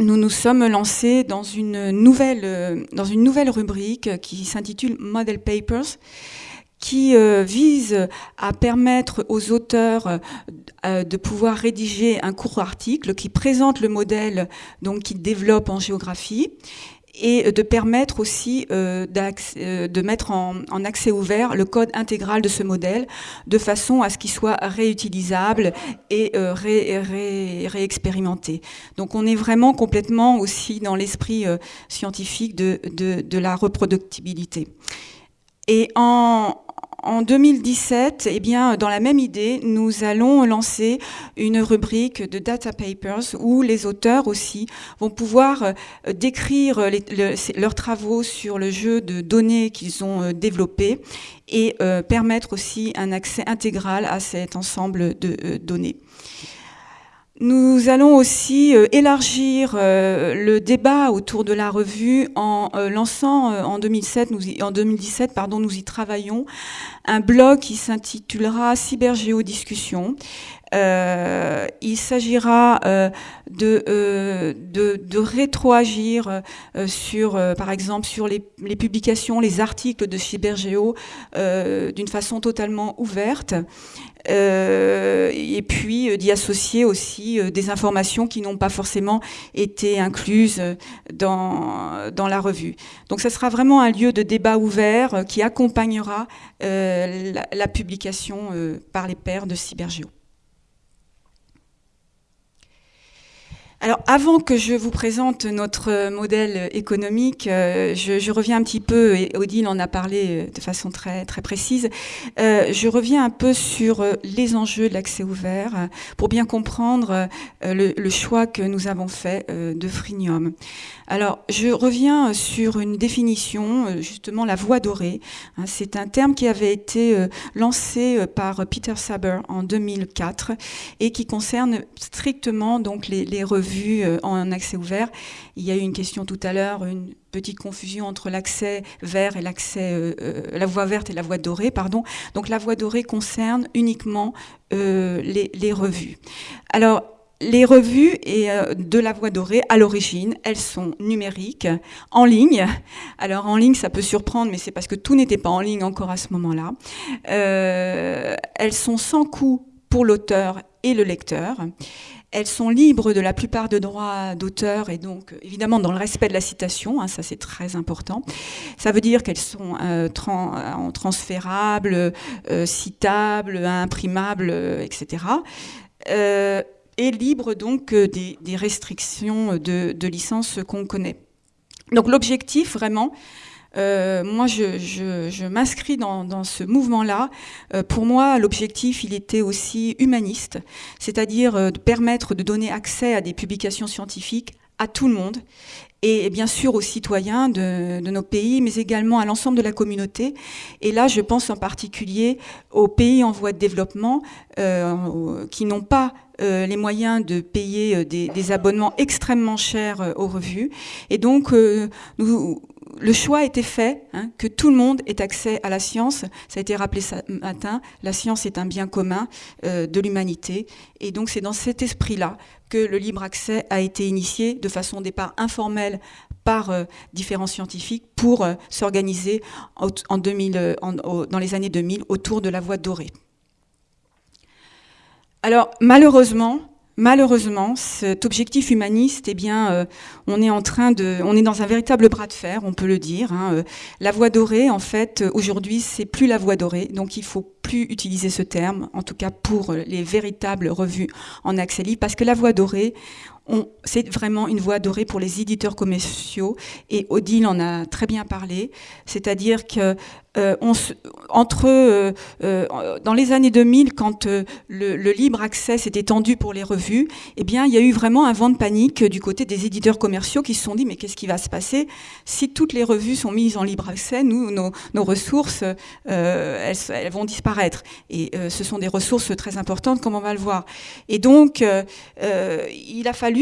nous nous sommes lancés dans une nouvelle, euh, dans une nouvelle rubrique qui s'intitule Model Papers qui euh, vise à permettre aux auteurs euh, de pouvoir rédiger un court article qui présente le modèle donc qu'ils développent en géographie et de permettre aussi euh, euh, de mettre en, accès ouvert le code intégral de ce modèle de façon à ce qu'il soit réutilisable et euh, ré, ré, réexpérimenté. Donc on est vraiment complètement aussi dans l'esprit scientifique de, de la reproductibilité. Et en, en 2017, eh bien, dans la même idée, nous allons lancer une rubrique de data papers où les auteurs aussi vont pouvoir euh, décrire leurs travaux sur le jeu de données qu'ils ont euh, développé et euh, permettre aussi un accès intégral à cet ensemble de données. Nous allons aussi euh, élargir euh, le débat autour de la revue en euh, lançant en, 2007, nous y, en 2017 pardon, nous y travaillons un blog qui s'intitulera Cybergéodiscussion. Euh, il s'agira de, rétroagir sur, par exemple, sur les, les, publications, les articles de Cybergéo d'une façon totalement ouverte. Euh, et puis euh, d'y associer aussi euh, des informations qui n'ont pas forcément été incluses dans, dans la revue. Donc ça sera vraiment un lieu de débat ouvert qui accompagnera la, la, publication par les pairs de Cybergéo. Alors, avant que je vous présente notre modèle économique, euh, je, je, reviens un petit peu, et Odile en a parlé euh, de façon très, très précise, euh, je reviens un peu sur les enjeux de l'accès ouvert pour bien comprendre le, le, choix que nous avons fait de Frinium. Alors, je reviens sur une définition, justement la voie dorée. Hein, c'est un terme qui avait été lancé par Peter Saber en 2004 et qui concerne strictement donc les, les revues revues en accès ouvert. Il y a eu une question tout à l'heure, une petite confusion entre l'accès vert et l'accès, la voie verte et la voie dorée, pardon. Donc la voie dorée concerne uniquement les, revues. Alors les revues et, euh, de la Voix dorée, à l'origine, elles sont numériques, en ligne. Alors en ligne, ça peut surprendre, mais c'est parce que tout n'était pas en ligne encore à ce moment-là. Euh, elles sont sans coût pour l'auteur et le lecteur. Elles sont libres de la plupart de droits d'auteur et donc évidemment dans le respect de la citation, hein, ça c'est très important. Ça veut dire qu'elles sont euh, transférables, citables, imprimables, etc et libre donc euh, des, restrictions de licence qu'on connaît. Donc l'objectif vraiment, euh, moi, je, m'inscris dans, ce mouvement-là. Euh, pour moi, l'objectif, il était aussi humaniste, c'est-à-dire de permettre de donner accès à des publications scientifiques à tout le monde et bien sûr aux citoyens de, nos pays, mais également à l'ensemble de la communauté. Et là, je pense en particulier aux pays en voie de développement euh, qui n'ont pas euh, les moyens de payer euh, des, abonnements extrêmement chers aux revues. Et donc, nous, le choix a été fait hein, que tout le monde ait accès à la science. Ça a été rappelé ce matin. La science est un bien commun de l'humanité. Et donc, c'est dans cet esprit-là que le libre accès a été initié de façon au départ informelle par euh, différents scientifiques pour euh, s'organiser en, 2000, euh, dans les années 2000 autour de la voie dorée. Alors malheureusement, malheureusement, cet objectif humaniste, eh bien, on est dans un véritable bras de fer, on peut le dire. Hein. La voie dorée, en fait, aujourd'hui, c'est plus la voie dorée, donc il faut plus utiliser ce terme, en tout cas pour les véritables revues en libre, parce que la voie dorée, c'est vraiment une voie dorée pour les éditeurs commerciaux et Odile en a très bien parlé, c'est-à-dire que euh, entre euh, euh, dans les années 2000, quand le, libre accès s'est étendu pour les revues, eh bien, il y a eu vraiment un vent de panique du côté des éditeurs commerciaux qui se sont dit mais qu'est-ce qui va se passer? Si toutes les revues sont mises en libre accès Nous, nos, ressources, elles, elles, vont disparaître. Et ce sont des ressources très importantes, comme on va le voir. Et donc, il a fallu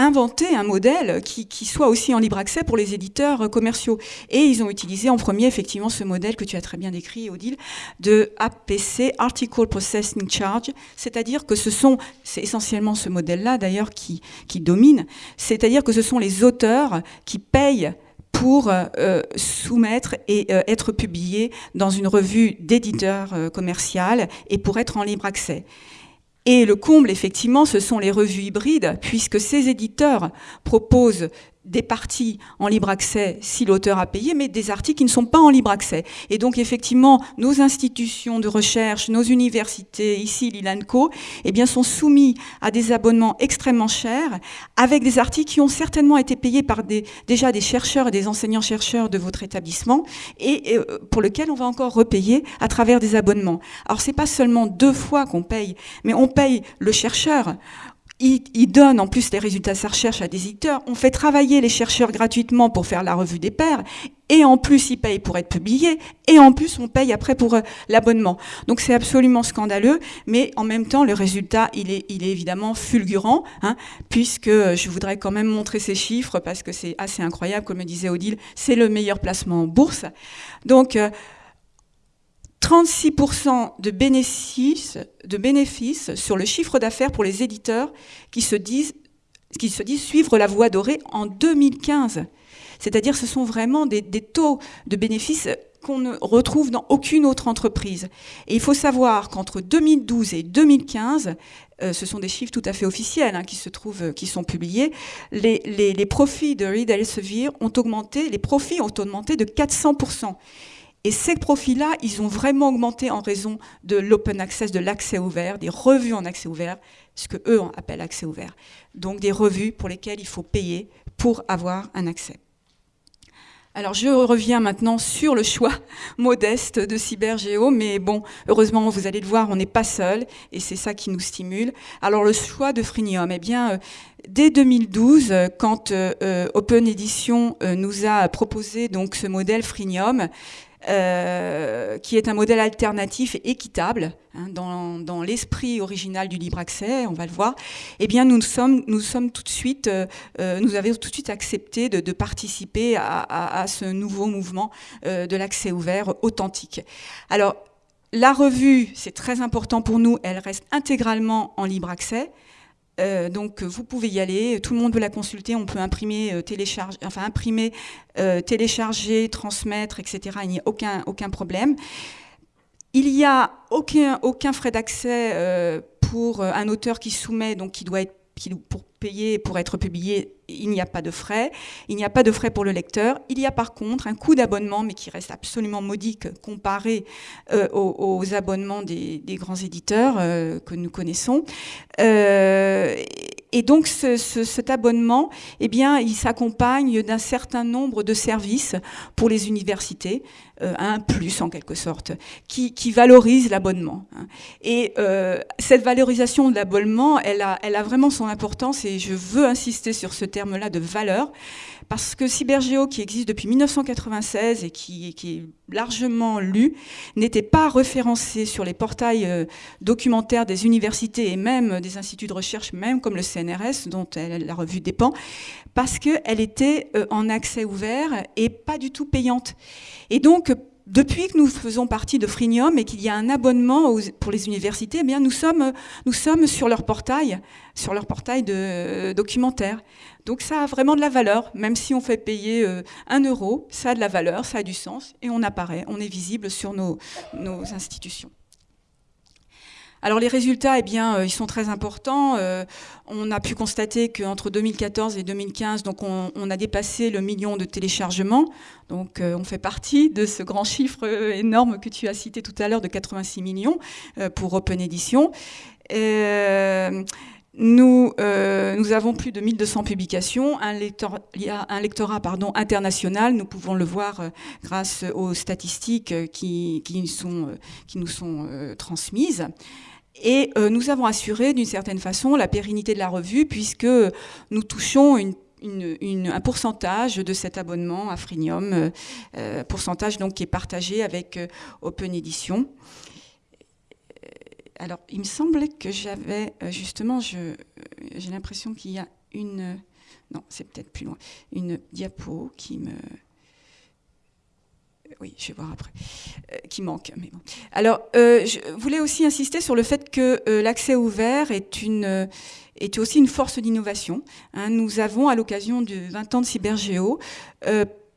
inventer un modèle qui, soit aussi en libre accès pour les éditeurs commerciaux. Et ils ont utilisé en premier effectivement ce modèle que tu as très bien décrit, Odile, de APC, Article Processing Charge, c'est-à-dire que ce sont, c'est essentiellement ce modèle-là d'ailleurs qui, qui domine, c'est-à-dire que ce sont les auteurs qui payent pour euh, soumettre et euh, être publiés dans une revue d'éditeur euh, commercial et pour être en libre accès. Et le comble, effectivement, ce sont les revues hybrides, puisque ces éditeurs proposent des parties en libre accès si l'auteur a payé, mais des articles qui ne sont pas en libre accès. Et donc effectivement, nos institutions de recherche, nos universités, ici l'ILANCO, eh bien, sont soumis à des abonnements extrêmement chers, avec des articles qui ont certainement été payés par déjà des chercheurs et des enseignants-chercheurs de votre établissement, et, euh, pour lesquels on va encore repayer à travers des abonnements. Alors c'est pas seulement deux fois qu'on paye, mais on paye le chercheur, il, donne en plus les résultats de sa recherche à des éditeurs. On fait travailler les chercheurs gratuitement pour faire la revue des pairs. Et en plus, ils payent pour être publiés. Et en plus, on paye après pour euh, l'abonnement. Donc c'est absolument scandaleux. Mais en même temps, le résultat, il est, il est évidemment fulgurant. Hein, puisque euh, je voudrais quand même montrer ces chiffres parce que c'est assez incroyable. Comme me disait Odile, c'est le meilleur placement en bourse. Donc... Euh, 36% de bénéfices, sur le chiffre d'affaires pour les éditeurs qui se disent, suivre la voie dorée en 2015. C'est-à-dire ce sont vraiment des, taux de bénéfices qu'on ne retrouve dans aucune autre entreprise. Et il faut savoir qu'entre 2012 et 2015, euh, ce sont des chiffres tout à fait officiels hein, qui se trouvent, qui sont publiés, les, les profits de Reed Elsevier ont augmenté, les profits ont augmenté de 400%. Et ces profils-là, ils ont vraiment augmenté en raison de l'open access, de l'accès ouvert, des revues en accès ouvert, ce que eux appellent accès ouvert. Donc des revues pour lesquelles il faut payer pour avoir un accès. Alors je reviens maintenant sur le choix modeste de Cybergéo, mais bon, heureusement, vous allez le voir, on n'est pas seul, et c'est ça qui nous stimule. Alors le choix de Frinium, eh bien, euh, dès 2012, quand euh, Open Edition euh, nous a proposé donc ce modèle Frinium, euh, qui est un modèle alternatif équitable hein, dans, l'esprit original du libre accès, on va le voir. Eh bien, nous sommes, nous sommes tout de suite, euh, nous avons tout de suite accepté de, participer à, ce nouveau mouvement de l'accès ouvert authentique. Alors, la revue, c'est très important pour nous, elle reste intégralement en libre accès. Euh, donc vous pouvez y aller, tout le monde peut la consulter, on peut imprimer, euh, télécharger, enfin imprimer, euh, télécharger, transmettre, etc. Il n'y a aucun, problème. Il n'y a aucun, aucun frais d'accès pour un auteur qui soumet, donc qui doit être payer pour être publié, il n'y a pas de frais. Il n'y a pas de frais pour le lecteur. Il y a par contre un coût d'abonnement, mais qui reste absolument modique comparé aux, abonnements des, grands éditeurs que nous connaissons. Euh, et donc cet abonnement, eh bien, il s'accompagne d'un certain nombre de services pour les universités, euh, un plus en quelque sorte, qui, qui valorise l'abonnement. Hein. Et euh, cette valorisation de l'abonnement, elle a, elle a vraiment son importance et je veux insister sur ce terme-là de valeur parce que Cybergéo, qui existe depuis 1996 et qui, est largement lu, n'était pas référencé sur les portails euh, documentaires des universités et même des instituts de recherche, même comme le CNRS, dont la revue dépend, parce qu'elle était euh, en accès ouvert et pas du tout payante. Et donc, depuis que nous faisons partie de Frinium et qu'il y a un abonnement pour les universités, eh bien nous sommes, nous sommes sur leur portail, sur leur portail de euh, documentaire. Donc ça a vraiment de la valeur, même si on fait payer euh, un euro, ça a de la valeur, ça a du sens et on apparaît, on est visible sur nos institutions. Alors les résultats, eh bien, euh, ils sont très importants. Euh, on a pu constater qu'entre 2014 et 2015, donc on, a dépassé le million de téléchargements. Donc euh, on fait partie de ce grand chiffre énorme que tu as cité tout à l'heure de 86 millions pour Open Edition. Nous, nous, avons plus de 1200 publications, un, lectorat pardon, international, nous pouvons le voir grâce aux statistiques qui nous sont transmises. Et euh, nous avons assuré d'une certaine façon la pérennité de la revue puisque nous touchons un pourcentage de cet abonnement à Frinium, euh, euh, pourcentage donc qui est partagé avec Open Edition. Alors, il me semblait que j'avais justement, j'ai l'impression qu'il y a une, non, c'est peut-être plus loin, une diapo qui me oui, je vais voir après, euh, qui manque. Mais bon. Alors, euh, je voulais aussi insister sur le fait que euh, l'accès ouvert est, une, est aussi une force d'innovation. Hein. nous avons, à l'occasion du 20 ans de Cybergéo,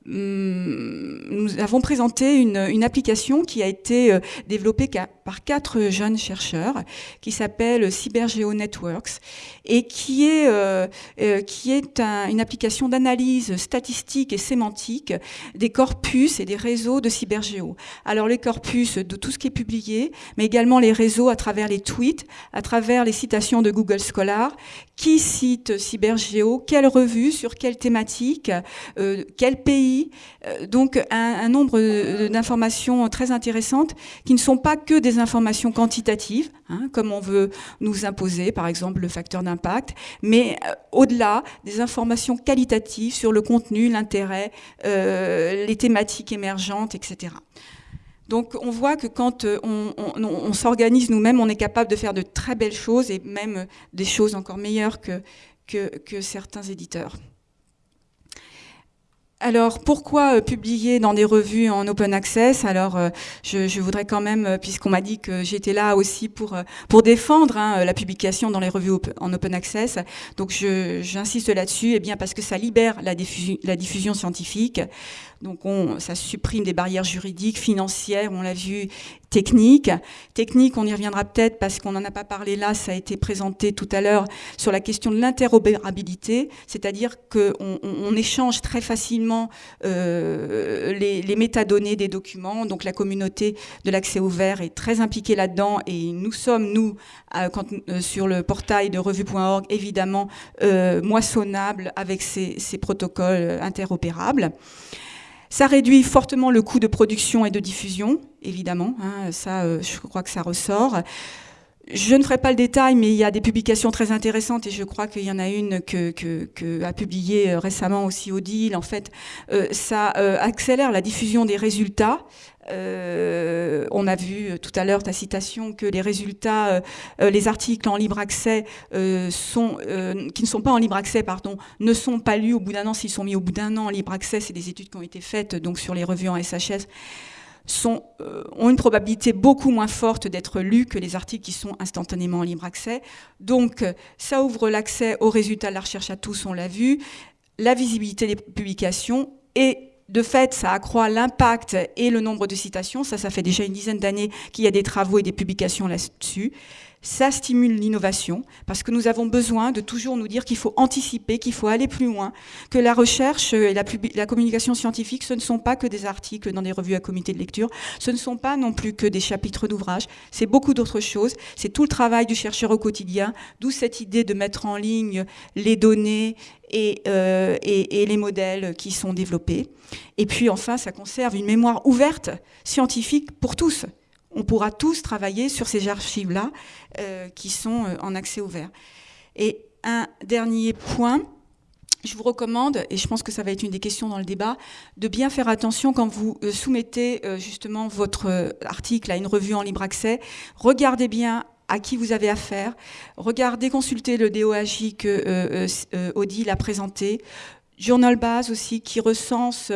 nous avons présenté une, application qui a été euh, développée par quatre jeunes chercheurs qui s'appelle CyberGeo Networks et qui est, euh, euh, qui est une application d'analyse statistique et sémantique des corpus et des réseaux de CyberGeo. Alors les corpus de tout ce qui est publié, mais également les réseaux à travers les tweets, à travers les citations de Google Scholar, qui cite CyberGeo, quelle revue, sur quelle thématique, quel pays euh, donc un, nombre d'informations très intéressantes qui ne sont pas que des informations quantitatives, hein, comme on veut nous imposer, par exemple le facteur d'impact, mais euh, au-delà des informations qualitatives sur le contenu, l'intérêt, euh, les thématiques émergentes, etc. Donc on voit que quand on, s'organise nous-mêmes, on est capable de faire de très belles choses et même des choses encore meilleures que, que certains éditeurs. Alors pourquoi euh, publier dans des revues en open access? Alors euh, je, voudrais quand même, euh, puisqu'on m'a dit que j'étais là aussi pour pour défendre hein, la publication dans les revues en open access, donc j'insiste là-dessus, et eh bien parce que ça libère la la diffusion scientifique. Donc on, ça supprime des barrières juridiques, financières, on l'a vu, techniques. Techniques, on y reviendra peut-être parce qu'on n'en a pas parlé là, ça a été présenté tout à l'heure sur la question de l'interopérabilité, c'est-à-dire qu'on on, échange très facilement euh, les, métadonnées des documents. Donc la communauté de l'accès ouvert est très impliquée là-dedans et nous sommes, nous, euh, sur le portail de revue.org, évidemment euh, moissonnables avec ces protocoles interopérables. Ça réduit fortement le coût de production et de diffusion, évidemment. Hein, ça, euh, je crois que ça ressort. je ne ferai pas le détail, mais il y a des publications très intéressantes et je crois qu'il y en a une que, a publiée euh, récemment aussi Odile. En fait, euh, ça accélère la diffusion des résultats. On a vu tout à l'heure ta citation que les résultats, les articles en libre accès sont, qui ne sont pas en libre accès, pardon, ne sont pas lus au bout d'un an. S'ils sont mis au bout d'un an en libre accès, c'est des études qui ont été faites donc sur les revues en SHS euh, ont une probabilité beaucoup moins forte d'être lus que les articles qui sont instantanément en libre accès. Donc euh, ça ouvre l'accès aux résultats de la recherche à tous, on l'a vu, la visibilité des publications et de fait, ça accroît l'impact et le nombre de citations. Ça, ça fait déjà une dizaine d'années qu'il y a des travaux et des publications là-dessus ça stimule l'innovation, parce que nous avons besoin de toujours nous dire qu'il faut anticiper, qu'il faut aller plus loin, que la recherche et la, communication scientifique, ce ne sont pas que des articles dans des revues à comité de lecture, ce ne sont pas non plus que des chapitres d'ouvrages, c'est beaucoup d'autres choses, c'est tout le travail du chercheur au quotidien, d'où cette idée de mettre en ligne les données et, euh, et, les modèles qui sont développés. Et puis enfin, ça conserve une mémoire ouverte scientifique pour tous on pourra tous travailler sur ces archives-là euh, qui sont euh, en accès ouvert. Et un dernier point, je vous recommande, et je pense que ça va être une des questions dans le débat, de bien faire attention quand vous euh, soumettez justement votre article à une revue en libre accès. Regardez bien à qui vous avez affaire. Regardez, consultez le DOAJ que Odile a présenté. Journal Base aussi, qui recense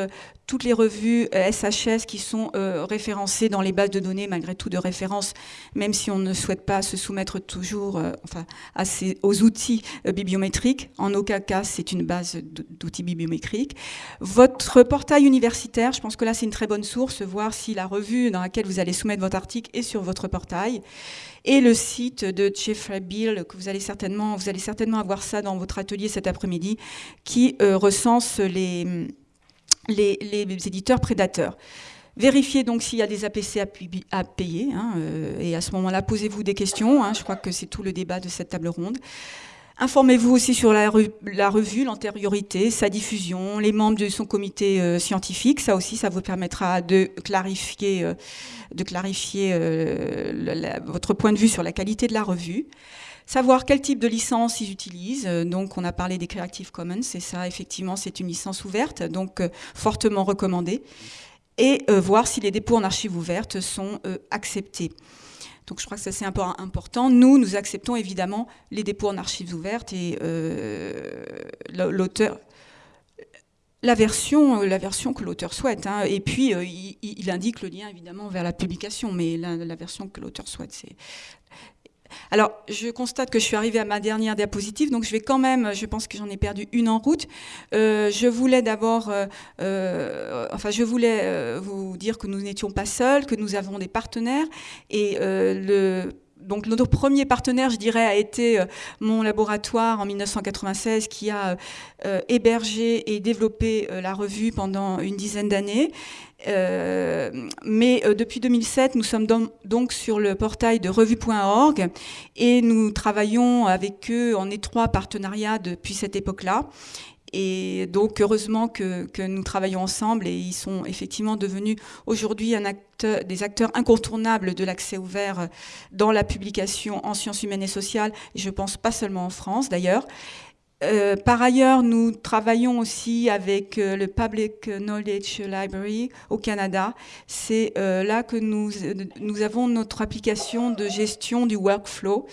toutes les revues SHS euh, qui sont euh, référencées dans les bases de données, malgré tout de référence, même si on ne souhaite pas se soumettre toujours euh, enfin, à aux outils bibliométriques. En aucun cas, c'est une base d'outils bibliométriques. Votre portail universitaire, je pense que là, c'est une très bonne source, voir si la revue dans laquelle vous allez soumettre votre article est sur votre portail. Et le site de Jeffrey Bill, que vous allez certainement, vous allez certainement avoir ça dans votre atelier cet après-midi, qui recense les les, éditeurs prédateurs. Vérifiez donc s'il y a des APC à, payer, hein, euh, et à ce moment-là, posez-vous des questions. Hein, je crois que c'est tout le débat de cette table ronde. Informez-vous aussi sur la, revue, l'antériorité, sa diffusion, les membres de son comité euh, scientifique. Ça aussi, ça vous permettra de clarifier, euh, de clarifier votre point de vue sur la qualité de la revue savoir quel type de licence ils utilisent. Euh, donc, on a parlé des Creative Commons, c'est ça, effectivement, c'est une licence ouverte, donc euh, fortement recommandée. Et euh, voir si les dépôts en archives ouvertes sont acceptés. Donc je crois que ça c'est important. Nous, nous acceptons évidemment les dépôts en archives ouvertes et l'auteur, la version, la version que l'auteur souhaite. Hein. Et puis il, indique le lien évidemment vers la publication, mais la version que l'auteur souhaite, c'est alors, je constate que je suis arrivée à ma dernière diapositive, donc je vais quand même, je pense que j'en ai perdu une en route. Euh, je voulais d'abord, euh, euh, enfin, je voulais vous dire que nous n'étions pas seuls, que nous avons des partenaires et le donc notre premier partenaire, je dirais, a été mon laboratoire en 1996 qui a hébergé et développé la revue pendant une dizaine d'années. Euh, mais euh, depuis 2007, nous sommes donc sur le portail de revue.org et nous travaillons avec eux en étroit partenariat depuis cette époque-là. Et donc, heureusement que, que, nous travaillons ensemble et ils sont effectivement devenus aujourd'hui des acteurs incontournables de l'accès ouvert dans la publication en sciences humaines et sociales, et je pense pas seulement en France d'ailleurs. Euh, par ailleurs, nous travaillons aussi avec euh, le Public Knowledge Library au Canada. C'est euh, là que nous, nous avons notre application de gestion du workflow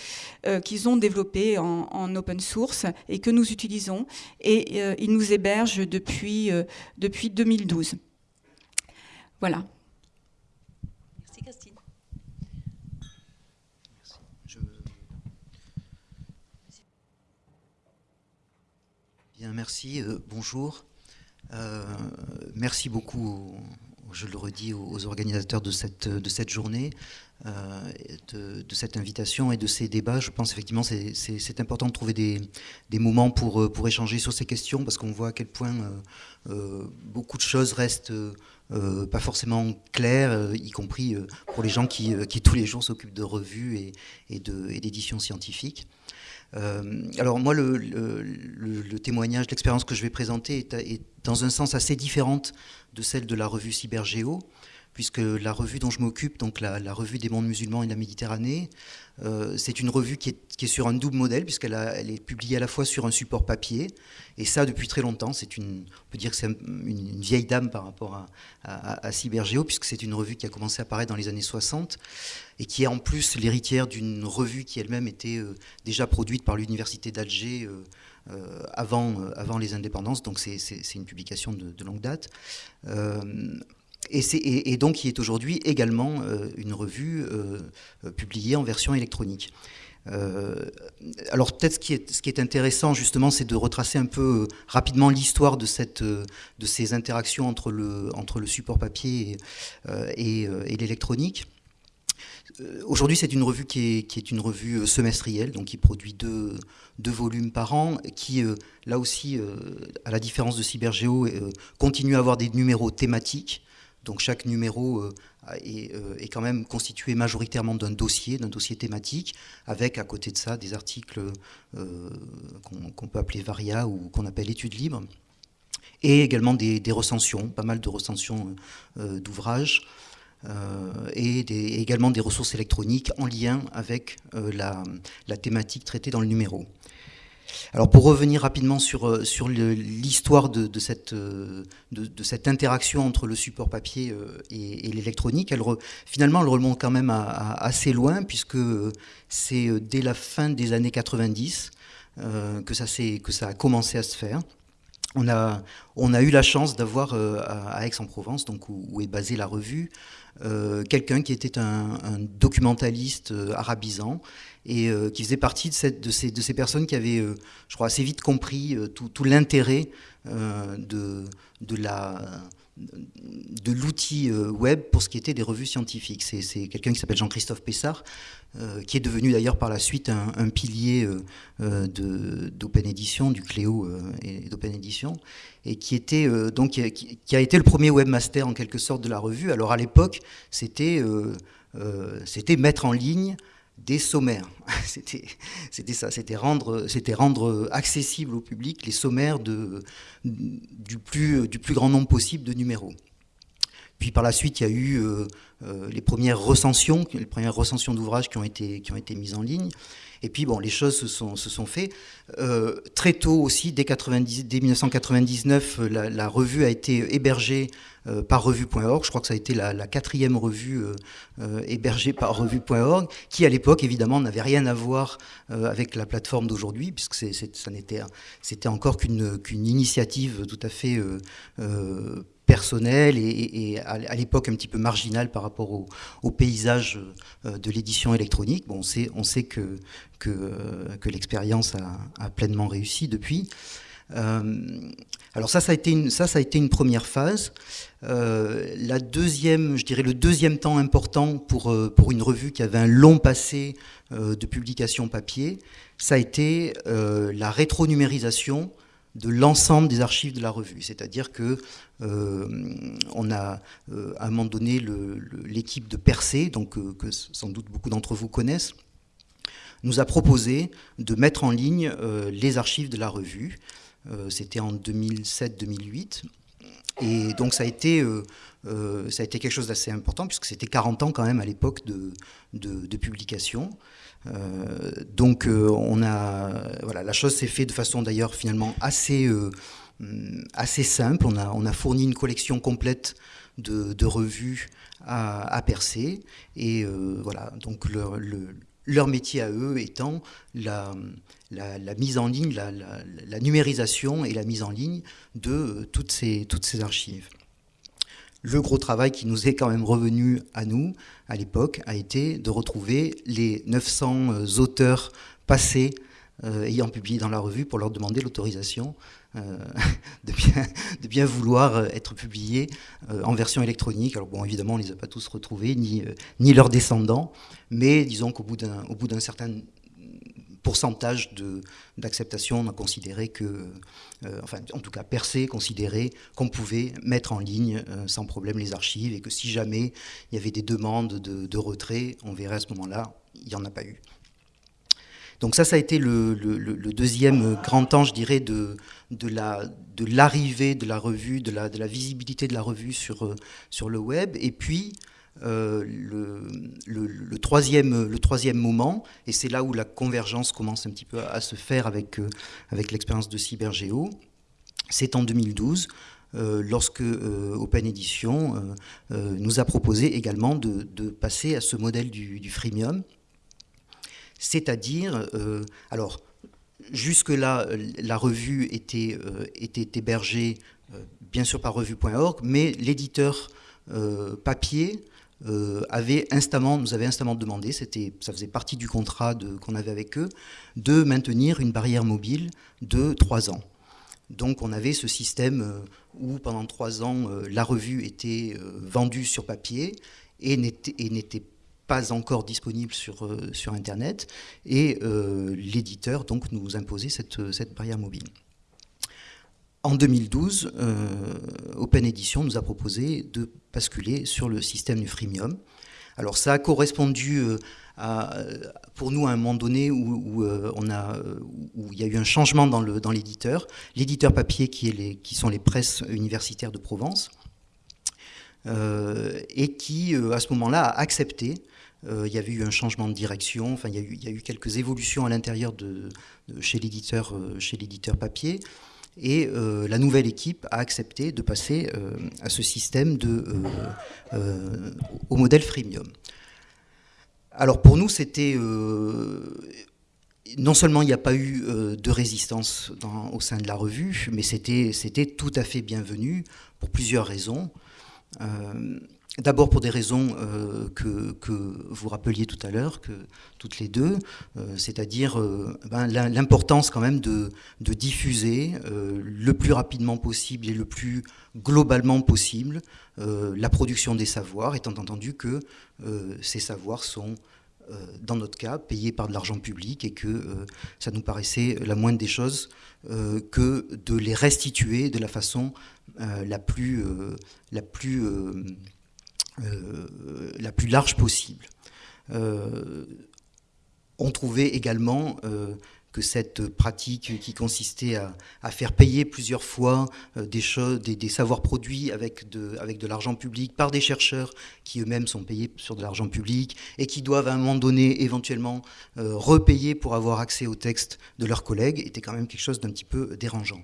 qu'ils ont développée en, en, open source et que nous utilisons. Et ils nous hébergent depuis, depuis 2012. Voilà. Merci. Euh, bonjour. Euh, merci beaucoup, je le redis, aux, organisateurs de cette, de cette journée, euh, de, cette invitation et de ces débats. Je pense effectivement que c'est important de trouver des, des, moments pour, pour échanger sur ces questions parce qu'on voit à quel point beaucoup de choses restent pas forcément claires, y compris pour les gens qui, qui tous les jours s'occupent de revues et, et d'éditions scientifiques. Euh, alors moi, le, témoignage, l'expérience que je vais présenter est, dans un sens assez différente de celle de la revue Cybergéo, puisque la revue dont je m'occupe, donc la, revue des mondes musulmans et de la Méditerranée, euh, c'est une revue qui est, sur un double modèle, puisqu'elle elle est publiée à la fois sur un support papier, et ça depuis très longtemps. Une, on peut dire que c'est une, vieille dame par rapport à, Cybergéo, puisque c'est une revue qui a commencé à apparaître dans les années 60, et qui est en plus l'héritière d'une revue qui elle-même était euh, déjà produite par l'université d'Alger. Euh, avant les indépendances, donc c'est une publication de, longue date. Et, donc qui est aujourd'hui également euh, une revue euh, publiée en version électronique. Euh, alors peut-être ce, qui est, intéressant justement, c'est de retracer un peu rapidement l'histoire de, ces interactions entre le, support papier et, l'électronique. Aujourd'hui, c'est une revue qui est, une revue semestrielle, donc qui produit deux, volumes par an, qui, là aussi, à la différence de Cybergéo, continue à avoir des numéros thématiques. Donc chaque numéro euh, euh, est, quand même constitué majoritairement d'un dossier, d'un dossier thématique, avec à côté de ça des articles euh, qu'on peut appeler varia ou qu'on appelle études libres, et également des, recensions, pas mal de recensions d'ouvrages. et également des ressources électroniques en lien avec la, thématique traitée dans le numéro. Alors pour revenir rapidement sur, euh, sur l'histoire de, cette, euh, de, cette interaction entre le support papier euh, et, l'électronique, elle finalement elle remonte quand même assez loin puisque c'est dès la fin des années 90 que, ça que ça a commencé à se faire. On a, on a eu la chance d'avoir à Aix-en-Provence, donc où, est basée la revue, quelqu'un qui était un, un documentaliste arabisant et euh, qui faisait partie de, ces, personnes qui avaient, euh, je crois, assez vite compris euh, tout, l'intérêt de, l'outil web pour ce qui était des revues scientifiques. C'est quelqu'un qui s'appelle Jean-Christophe Pessard, qui est devenu d'ailleurs par la suite un, pilier d'Open Edition, du Cléo et d'Open Edition, et qui, a été le premier webmaster en quelque sorte de la revue. Alors à l'époque, c'était mettre en ligne des sommaires. C'était ça, c'était rendre, rendre accessible au public les sommaires du, plus, du plus grand nombre possible de numéros. Puis par la suite, il y a eu euh, euh, les premières recensions, les premières recensions d'ouvrages qui, ont été, qui ont été mises en ligne. Et puis, bon, les choses se sont, se sont faites. Euh, très tôt aussi, dès, 90, dès 1999, la, revue a été hébergée par revue.org. Je crois que ça a été la, quatrième revue euh, hébergée par revue.org, qui à l'époque, évidemment, n'avait rien à voir avec la plateforme d'aujourd'hui, puisque ça n'était, c'était encore qu'une, initiative tout à fait personnel et, à l'époque un petit peu marginal par rapport au, paysage euh, de l'édition électronique. Bon, on sait, que, euh, l'expérience a, pleinement réussi depuis. Euh, alors ça, ça a été une première phase. La deuxième, je dirais le deuxième temps important pour, pour une revue qui avait un long passé de publication papier, ça a été la rétronumérisation de l'ensemble des archives de la revue. C'est-à-dire que euh, on a euh, à un moment donné l'équipe de Percé, donc euh, que sans doute beaucoup d'entre vous connaissent, nous a proposé de mettre en ligne les archives de la revue. C'était en 2007-2008. Et donc ça a été, ça a été quelque chose d'assez important puisque c'était 40 ans quand même à l'époque de, de, publication. Euh, donc euh, on a, voilà, la chose s'est faite de façon d'ailleurs finalement assez, euh, assez simple. On a, on a fourni une collection complète de, revues à, percer. Et voilà, donc leur, leur métier à eux étant la, la, mise en ligne, la, numérisation et la mise en ligne de toutes ces, toutes ces archives le gros travail qui nous est quand même revenu à nous, à l'époque, a été de retrouver les 900 euh, auteurs passés euh, ayant publié dans la revue pour leur demander l'autorisation euh, de, bien, de, bien, vouloir être publiés en version électronique. Alors bon, évidemment, on ne les a pas tous retrouvés, ni, ni leurs descendants, mais disons qu'au bout d'un certain pourcentage d'acceptation, on a considéré que, euh, enfin en tout cas Percé considérait qu'on pouvait mettre en ligne euh, sans problème les archives et que si jamais il y avait des demandes de, retrait, on verrait à ce moment-là, il n'y en a pas eu. Donc ça, ça a été le, deuxième grand temps, je dirais, de, de l'arrivée de, de, la revue, de la, de la visibilité de la revue sur, sur le web. Et puis, euh, le, troisième, le troisième moment, et c'est là où la convergence commence un petit peu à, se faire avec, euh, avec l'expérience de Cybergeo, c'est en 2012, euh, lorsque Open Edition nous a proposé également de, passer à ce modèle du, du freemium, c'est-à-dire, alors, jusque-là, la revue était, était hébergée bien sûr par revue.org, mais l'éditeur papier avait instamment, nous avait instamment demandé, ça faisait partie du contrat qu'on avait avec eux, de maintenir une barrière mobile de trois ans. Donc on avait ce système euh, où pendant trois ans, euh, la revue était vendue sur papier et n'était pas encore disponible sur, sur Internet, et l'éditeur donc nous imposait cette, cette barrière mobile. En 2012, euh, Open Edition nous a proposé de basculer sur le système du freemium. Alors ça a correspondu euh, à, pour nous à un moment donné où, euh, où il y a eu un changement dans l'éditeur. L'éditeur papier qui, sont les presses universitaires de Provence et qui à ce moment-là a accepté il y avait eu un changement de direction, enfin, il, y a eu, quelques évolutions à l'intérieur de, chez l'éditeur papier. Et euh, la nouvelle équipe a accepté de passer euh, à ce système de, euh, au modèle freemium. Alors pour nous, c'était non seulement il n'y a pas eu de résistance au sein de la revue, mais c'était tout à fait bienvenu pour plusieurs raisons. D'abord pour des raisons euh, que, vous rappeliez tout à l'heure, que toutes les deux, euh, c'est-à-dire euh, ben, l'importance quand même de, diffuser le plus rapidement possible et le plus globalement possible la production des savoirs, étant entendu que ces savoirs sont dans notre cas, payés par de l'argent public et que ça nous paraissait la moindre des choses que de les restituer de la façon la plus, la plus la plus large possible. Euh, on trouvait également euh, que cette pratique qui consistait à, faire payer plusieurs fois des, savoirs produits avec de l'argent public par des chercheurs qui eux-mêmes sont payés sur de l'argent public et qui doivent à un moment donné éventuellement repayer pour avoir accès aux textes de leurs collègues était quand même quelque chose d'un petit peu dérangeant.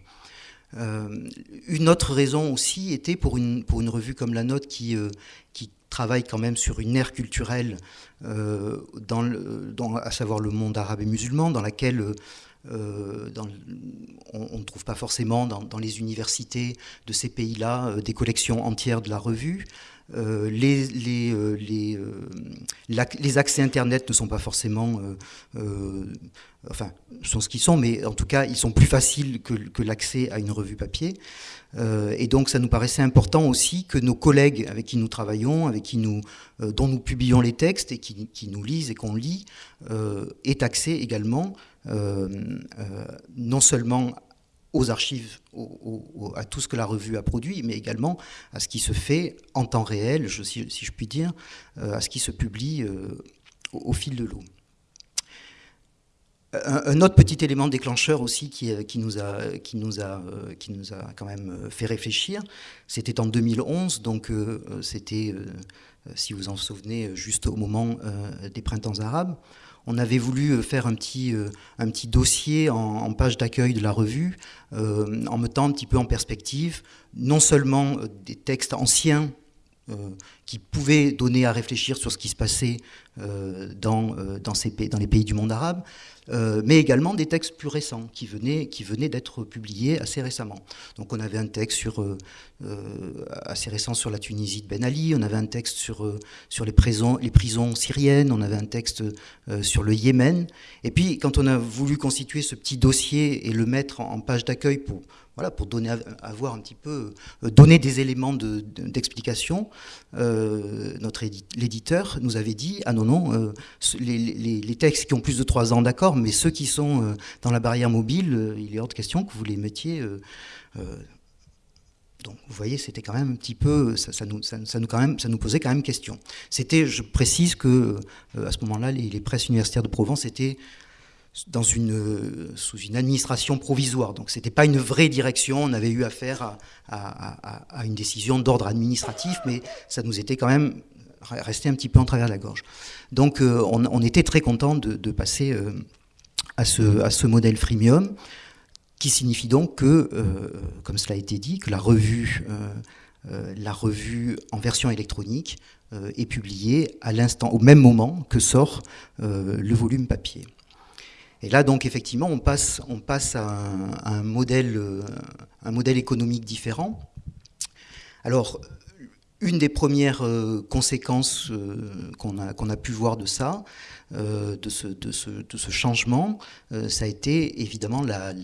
Euh, une autre raison aussi était pour une, pour une revue comme la nôtre qui, euh, qui travaille quand même sur une ère culturelle, euh, dans, dans, à savoir le monde arabe et musulman, dans laquelle on ne trouve pas forcément dans, dans, les universités de ces pays-là des collections entières de la revue. Euh, les, les, les, accès Internet ne sont pas forcément enfin, sont ce qu'ils sont, mais en tout cas, ils sont plus faciles que, l'accès à une revue papier. Euh, et donc, ça nous paraissait important aussi que nos collègues avec qui nous travaillons, avec qui nous, euh, dont nous publions les textes et qui, nous lisent et qu'on lit, euh, aient accès également, non seulement aux archives, à tout ce que la revue a produit, mais également à ce qui se fait en temps réel, si, je puis dire, à ce qui se publie au fil de l'eau. Un, autre petit élément déclencheur aussi qui, euh, nous, a, qui, nous, a, euh, qui nous a quand même euh, fait réfléchir, c'était en 2011, donc c'était, si vous en souvenez, juste au moment des printemps arabes. On avait voulu faire un petit, un petit dossier en, page d'accueil de la revue, en mettant un petit peu en perspective non seulement des textes anciens qui pouvaient donner à réfléchir sur ce qui se passait dans, dans, ces, dans les pays du monde arabe, euh, mais également des textes plus récents qui venaient, qui venaient d'être publiés assez récemment. Donc on avait un texte sur, euh, euh, assez récent sur la Tunisie de Ben Ali, on avait un texte sur, sur les, prisons, les prisons syriennes, on avait un texte sur le Yémen. Et puis quand on a voulu constituer ce petit dossier et le mettre en, page d'accueil pour, voilà, pour donner, donner des éléments d'explication, notre l'éditeur nous avait dit, ah non, non, les, les, textes qui ont plus de trois ans d'accord, mais ceux qui sont euh, dans la barrière mobile, euh, il est hors de question que vous les mettiez. Euh, donc, vous voyez, c'était quand même un petit peu, ça nous posait quand même question. C'était, je précise que à ce moment-là, les, presses universitaires de Provence étaient une, sous une administration provisoire. Donc ce n'était pas une vraie direction, on avait eu affaire à, une décision d'ordre administratif, mais ça nous était quand même resté un petit peu en travers la gorge. Donc on, était très content de, passer à, ce, à ce modèle freemium, qui signifie donc que, comme cela a été dit, que la revue euh, la revue en version électronique euh, est publiée à au même moment que sort euh, le volume papier. Et là, donc, effectivement, on passe, on passe à, un, modèle, un modèle économique différent. Alors, une des premières conséquences qu'on a, a, pu voir de ça, de ce, de, ce, de, ce, changement, ça a été évidemment la,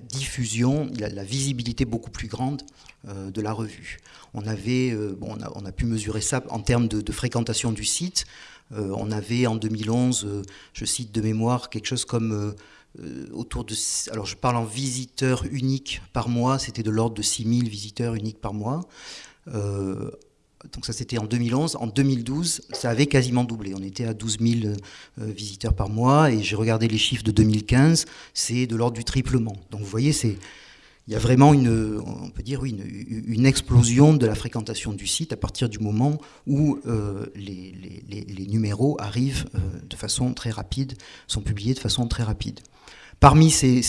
diffusion, la, visibilité beaucoup plus grande de la revue. On, avait, euh, bon, on, a, pu mesurer ça en termes de, fréquentation du site. Euh, on avait en 2011, euh, je cite de mémoire, quelque chose comme autour de... Alors je parle en visiteurs uniques par mois, c'était de l'ordre de 6000 visiteurs uniques par mois. donc ça c'était en 2011. En 2012, ça avait quasiment doublé. On était à 12 000 visiteurs par mois et j'ai regardé les chiffres de 2015, c'est de l'ordre du triplement. Donc vous voyez, c'est il y a vraiment une, on peut dire, une, explosion de la fréquentation du site à partir du moment où euh, les, numéros arrivent euh, de façon très rapide, sont publiés de façon très rapide. Parmi ces,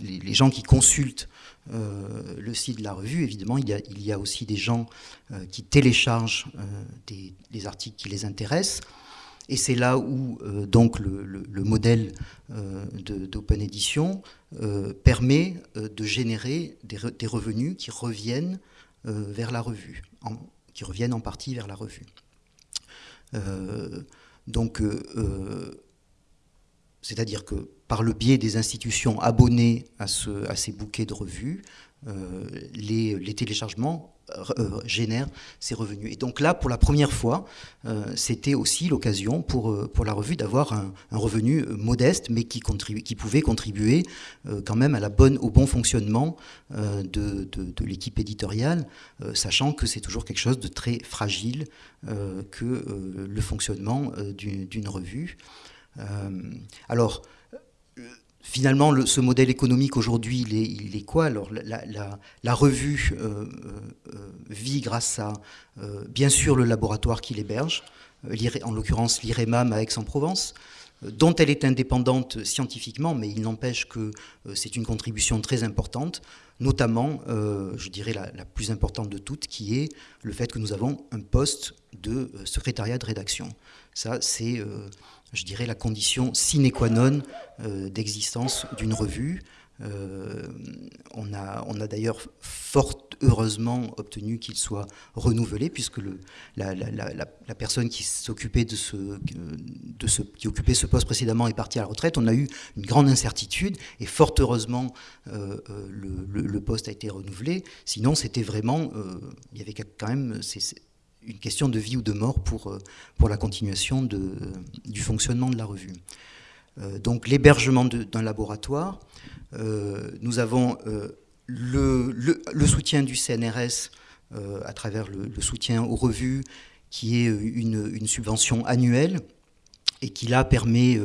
les gens qui consultent euh, le site de la revue, évidemment, il y a, il y a aussi des gens qui téléchargent des, articles qui les intéressent. Et c'est là où donc le, modèle d'Open Edition euh, permet euh, de générer des, revenus qui reviennent euh, vers la revue, qui reviennent en partie vers la revue. donc, c'est-à-dire que par le biais des institutions abonnées à, ce, à ces bouquets de revues, les, téléchargements euh, génère ses revenus. Et donc là, pour la première fois, euh, c'était aussi l'occasion pour, euh, pour la revue d'avoir un, revenu modeste, mais qui, qui pouvait contribuer quand même à la bonne, au bon fonctionnement de, de, l'équipe éditoriale, sachant que c'est toujours quelque chose de très fragile que le fonctionnement d'une revue. alors, finalement, ce modèle économique aujourd'hui, il, est, quoi Alors, la, revue euh, euh, vit grâce à, euh, bien sûr, le laboratoire qui l'héberge, en l'occurrence l'IREMAM à Aix-en-Provence, dont elle est indépendante scientifiquement, mais il n'empêche que c'est une contribution très importante, notamment, je dirais, la, la, plus importante de toutes, qui est le fait que nous avons un poste de secrétariat de rédaction. Ça, c'est je dirais, la condition sine qua non euh, d'existence d'une revue. Euh, on a, on a d'ailleurs fort heureusement obtenu qu'il soit renouvelé, puisque le, la, personne qui s'occupait de ce, qui occupait ce poste précédemment est partie à la retraite. On a eu une grande incertitude, et fort heureusement, euh, le, poste a été renouvelé. Sinon, c'était vraiment, il y avait quand même une question de vie ou de mort pour, euh, pour la continuation du fonctionnement de la revue. Euh, donc l'hébergement d'un laboratoire, euh, nous avons le, le, soutien du CNRS à travers le, soutien aux revues, qui est une, une subvention annuelle et qui là permet,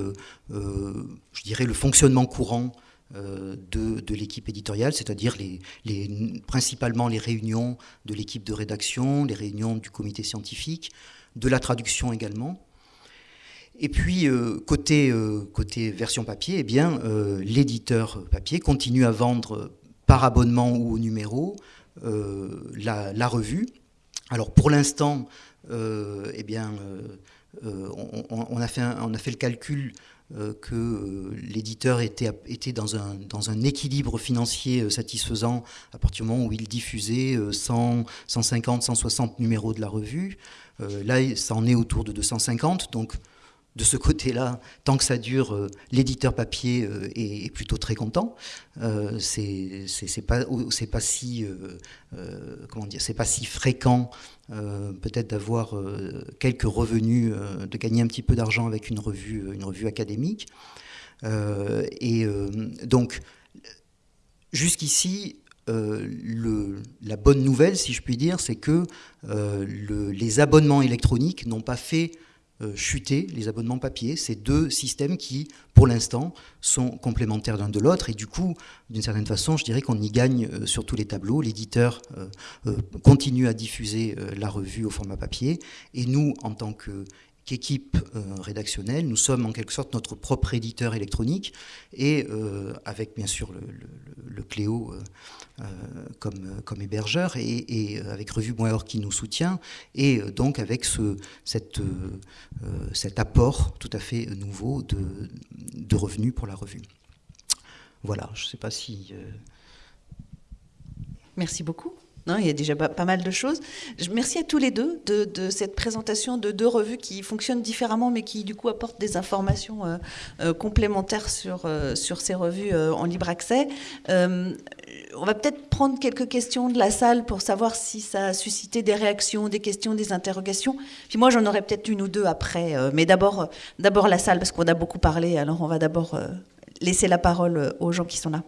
je dirais, le fonctionnement courant euh, de, l'équipe éditoriale, c'est-à-dire les, principalement les réunions de l'équipe de rédaction, les réunions du comité scientifique, de la traduction également. Et puis, euh, côté, euh, côté version papier, eh bien, l'éditeur papier continue à vendre par abonnement ou au numéro la, revue. Alors, pour l'instant, eh bien, on, a fait on a fait le calcul que euh, l'éditeur était, était dans, un, dans un équilibre financier euh, satisfaisant à partir du moment où il diffusait 100, 150, 160 numéros de la revue. là, ça en est autour de 250, donc de ce côté-là, tant que ça dure, euh, l'éditeur papier euh, est, plutôt très content. Euh, c'est pas c'est pas si comment dire c'est pas si fréquent peut-être d'avoir quelques revenus, de gagner un petit peu d'argent avec une revue une revue académique. et donc jusqu'ici la bonne nouvelle, si je puis dire, c'est que les abonnements électroniques n'ont pas fait euh, chuter les abonnements papier. C'est deux systèmes qui, pour l'instant, sont complémentaires l'un de l'autre. Et du coup, d'une certaine façon, je dirais qu'on y gagne euh, sur tous les tableaux. L'éditeur continue à diffuser la revue au format papier. Et nous, en tant que équipe rédactionnelle, nous sommes en quelque sorte notre propre éditeur électronique et avec bien sûr le, Cléo euh, comme, comme hébergeur et, euh, avec Revue.org qui nous soutient et euh, donc avec ce, cette, cet apport tout à fait nouveau de, de revenus pour la revue. Voilà, je ne sais pas si... Merci beaucoup il y a déjà pas mal de choses. Merci à tous les deux de, cette présentation de deux revues qui fonctionnent différemment, mais qui du coup apportent des informations euh, euh, complémentaires sur, euh, sur ces revues en libre accès. On va peut-être prendre quelques questions de la salle pour savoir si ça a suscité des réactions, des questions, des interrogations. Puis moi, j'en aurai peut-être une ou deux après. mais d'abord, d'abord la salle, parce qu'on a beaucoup parlé. Alors on va d'abord laisser la parole aux gens qui sont là.